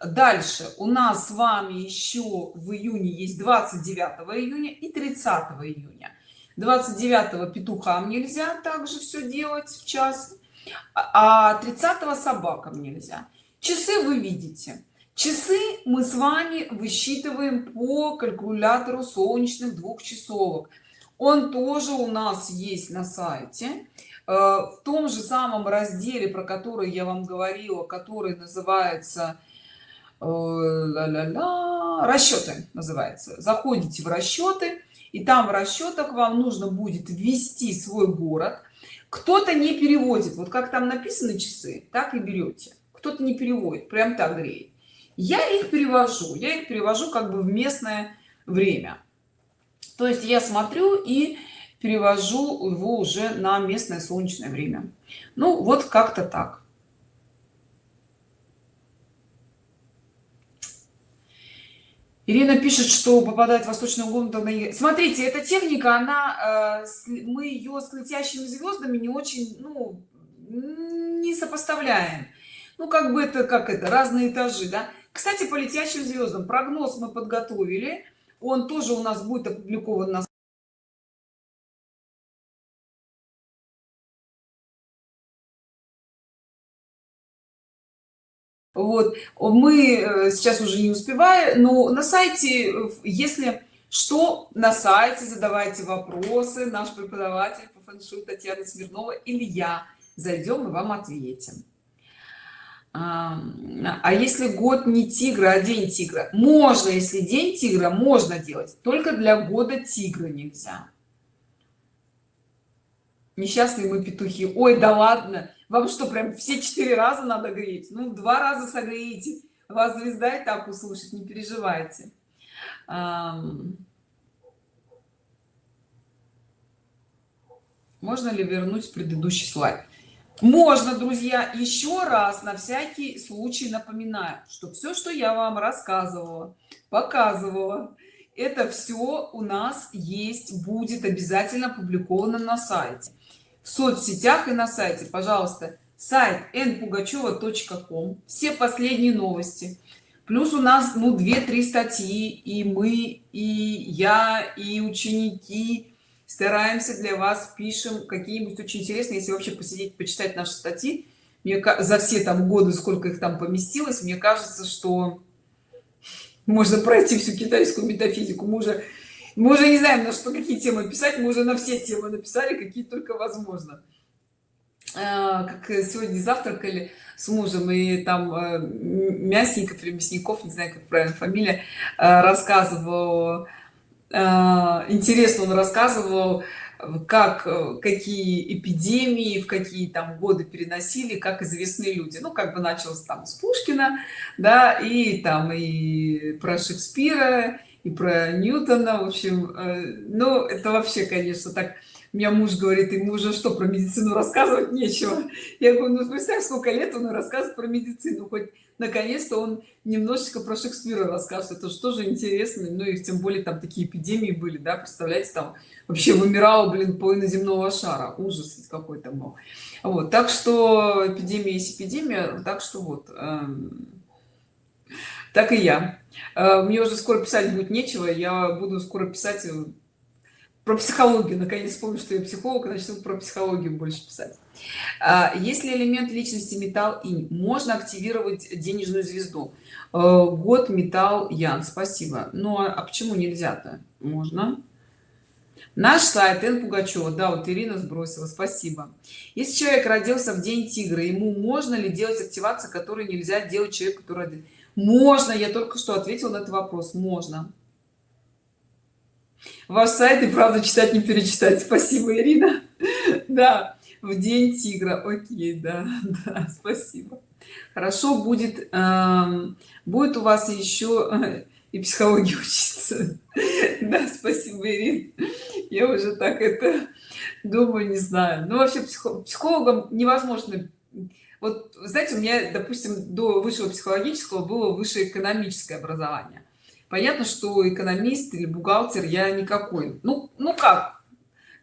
[SPEAKER 1] Дальше. У нас с вами еще в июне есть 29 июня и 30 июня. 29 петухам нельзя также все делать в час а 30 собакам нельзя часы вы видите. Часы мы с вами высчитываем по калькулятору солнечных двухчасовок он тоже у нас есть на сайте. Э, в том же самом разделе про который я вам говорила который называется э, расчеты называется. Заходите в расчеты и там в расчетах вам нужно будет ввести свой город. Кто-то не переводит. Вот как там написаны часы так и берете кто-то не переводит прям так греет я их перевожу я их перевожу как бы в местное время то есть я смотрю и перевожу его уже на местное солнечное время ну вот как-то так Ирина пишет, что попадает в восточную комнату. Смотрите, эта техника, она, э, мы ее с летящими звездами не очень, ну, не сопоставляем. Ну, как бы это, как это, разные этажи, да. Кстати, по летящим звездам прогноз мы подготовили. Он тоже у нас будет опубликован на вот мы э, сейчас уже не успеваем но на сайте если что на сайте задавайте вопросы наш преподаватель по фэншуй татьяна смирнова или я зайдем и вам ответим а, если год не тигра а день тигра? Можно если день тигра можно делать. Только для года тигра нельзя. Несчастные мы петухи. Ой да ладно. Вам что прям все четыре раза надо греть? Ну два раза согреете вас звезда и так услышит не переживайте. Можно ли вернуть предыдущий слайд можно друзья еще раз на всякий случай напоминаю что все что я вам рассказывала показывала это все у нас есть будет обязательно опубликовано на сайте. В соцсетях и на сайте пожалуйста сайт npugacheva.com все последние новости. Плюс у нас ну 2-3 статьи и мы и я и ученики стараемся для вас пишем какие-нибудь очень интересные если вообще посидеть почитать наши статьи. Мне за все там годы сколько их там поместилось мне кажется что можно пройти всю китайскую метафизику. Мы уже мы уже не знаем на что какие темы писать мы уже на все темы написали какие только возможно. А, как сегодня завтракали с мужем и там э, мясников или мясников не знаю как правильно фамилия э, рассказывал интересно он рассказывал как э, какие эпидемии в какие там годы переносили как известные люди. Ну как бы началось там с пушкина да и там и про шекспира и про ньютона в общем э, ну это вообще конечно так меня муж говорит ему уже что про медицину рассказывать нечего? Я говорю ну представь сколько лет он рассказывает про медицину? Хоть наконец-то он немножечко про шекспира расскажет это что же интересно. Ну и тем более там такие эпидемии были да представляете там вообще вымирал блин половина земного шара. Ужас какой-то был. Вот так что эпидемия есть эпидемия так что вот эм, так и я. Э, мне уже скоро писать будет нечего я буду скоро писать э, про психологию. Наконец вспомню что я психолог начну про психологию больше писать. А, если элемент личности металл и можно активировать денежную звезду. Э, год металл ян спасибо. Ну а, а почему нельзя-то? Можно. Наш сайт н. Пугачева. Да вот ирина сбросила. Спасибо. Если человек родился в день тигра ему можно ли делать активации которые нельзя делать человеку который можно. Я только что ответил на этот вопрос. Можно ваш сайт и правда читать не перечитать. Спасибо ирина. Да в день тигра. Окей да, да спасибо. Хорошо будет э, будет у вас еще э, и психологии учиться. Да спасибо ирин я уже так это думаю не знаю. Ну вообще психо психологом невозможно. Вот знаете у меня допустим до высшего психологического было высшее экономическое образование понятно что экономист или бухгалтер я никакой. Ну ну как?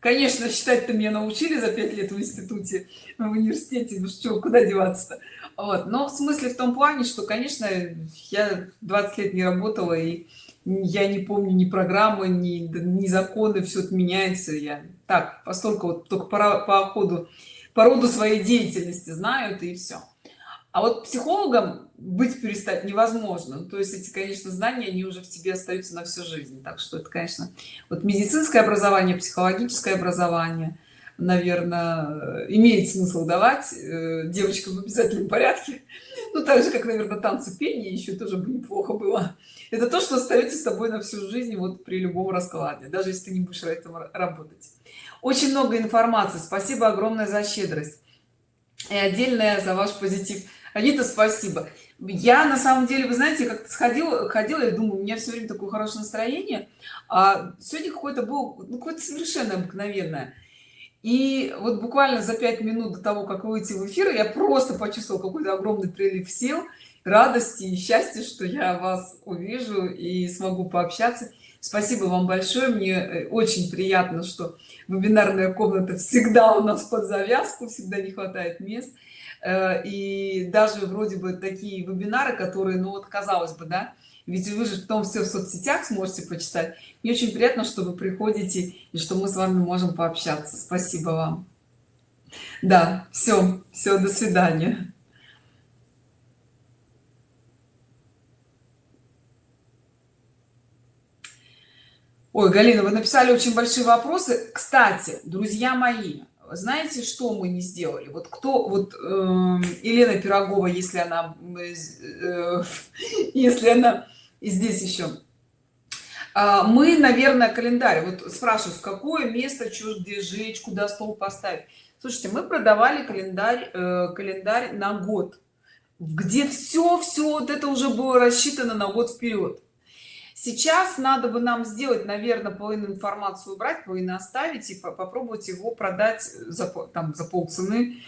[SPEAKER 1] Конечно считать-то меня научили за пять лет в институте в университете ну что куда деваться-то? Вот. Но в смысле в том плане что конечно я 20 лет не работала и я не помню ни программы ни, ни законы все отменяется я так постольку вот только по, по ходу по роду своей деятельности знаю это и все а вот психологом быть перестать невозможно. То есть эти конечно знания они уже в тебе остаются на всю жизнь. Так что это конечно вот медицинское образование психологическое образование наверное имеет смысл давать э, девочкам в обязательном порядке. Ну так же как наверное танцы пение еще тоже бы неплохо было. Это то что остается с тобой на всю жизнь вот при любом раскладе даже если ты не будешь этом работать. Очень много информации. Спасибо огромное за щедрость. И отдельное за ваш позитив Анита, спасибо. Я на самом деле, вы знаете, как-то сходила, ходила и думаю, у меня все время такое хорошее настроение, а сегодня какое-то было, ну, какое-то совершенно обыкновенное. И вот буквально за пять минут до того, как выйти в эфир, я просто почувствовала какой-то огромный прилив сил, радости и счастья, что я вас увижу и смогу пообщаться. Спасибо вам большое, мне э, очень приятно, что вебинарная комната всегда у нас под завязку, всегда не хватает мест. Э, и даже вроде бы такие вебинары которые ну вот казалось бы да ведь вы же потом все в соцсетях сможете почитать мне очень приятно что вы приходите и что мы с вами можем пообщаться. Спасибо вам. Да все все до свидания. Ой галина вы написали очень большие вопросы. Кстати друзья мои знаете что мы не сделали? Вот кто вот э, елена пирогова если она э, если она и здесь еще а, мы наверное календарь. Вот спрашивают в какое место где жечь куда стол поставить? Слушайте мы продавали календарь э, календарь на год. Где все все вот это уже было рассчитано на год вперед сейчас надо бы нам сделать наверное половину информацию убрать половину оставить и попробовать его продать за там за полцены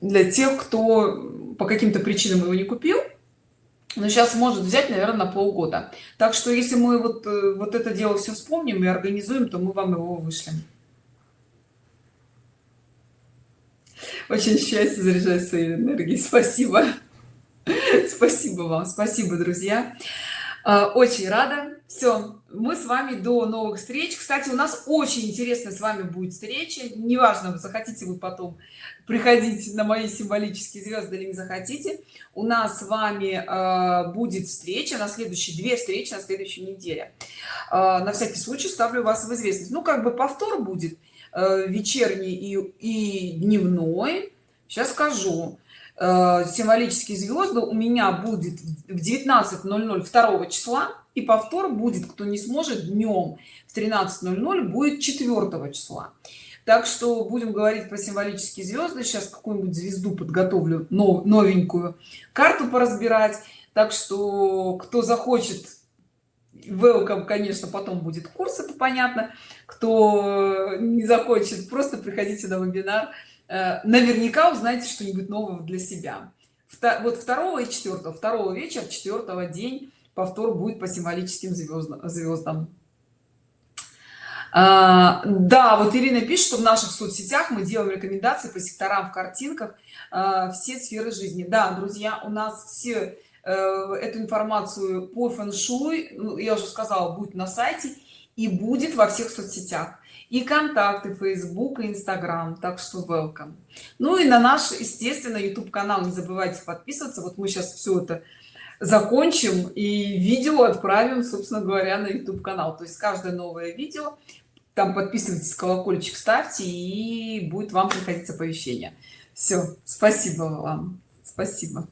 [SPEAKER 1] для тех кто по каким-то причинам его не купил но сейчас может взять наверное на полгода. Так что если мы вот э, вот это дело все вспомним и организуем то мы вам его вышлем. Очень счастье заряжать своей энергией. Спасибо. Спасибо вам. Спасибо друзья очень рада. Все мы с вами до новых встреч. Кстати у нас очень интересно с вами будет встреча. Неважно захотите вы потом приходить на мои символические звезды или не захотите. У нас с вами э, будет встреча на следующей две встречи на следующей неделе. Э, на всякий случай ставлю вас в известность. Ну как бы повтор будет э, вечерний и, и дневной. Сейчас скажу Э, символические звезды у меня будет в 19:00 2 числа и повтор будет кто не сможет днем в 13:00 будет 4 числа. Так что будем говорить про символические звезды. Сейчас какую-нибудь звезду подготовлю новенькую карту поразбирать. Так что кто захочет welcome конечно потом будет курс это понятно. Кто не захочет просто приходите на вебинар. Э, наверняка узнаете что-нибудь нового для себя. Вот второго и четвертого второго вечера четвертого день повтор будет по символическим звездам звездам. А, да вот ирина пишет что в наших соцсетях мы делаем рекомендации по секторам в картинках а, все сферы жизни. Да друзья у нас все э, эту информацию по фэн-шуй ну, я уже сказала будет на сайте и будет во всех соцсетях и контакты facebook и instagram так что welcome. Ну и на наш естественно youtube канал не забывайте подписываться. Вот мы сейчас все это закончим и видео отправим собственно говоря на youtube канал. То есть каждое новое видео там подписывайтесь колокольчик ставьте и будет вам приходить оповещение все спасибо вам. Спасибо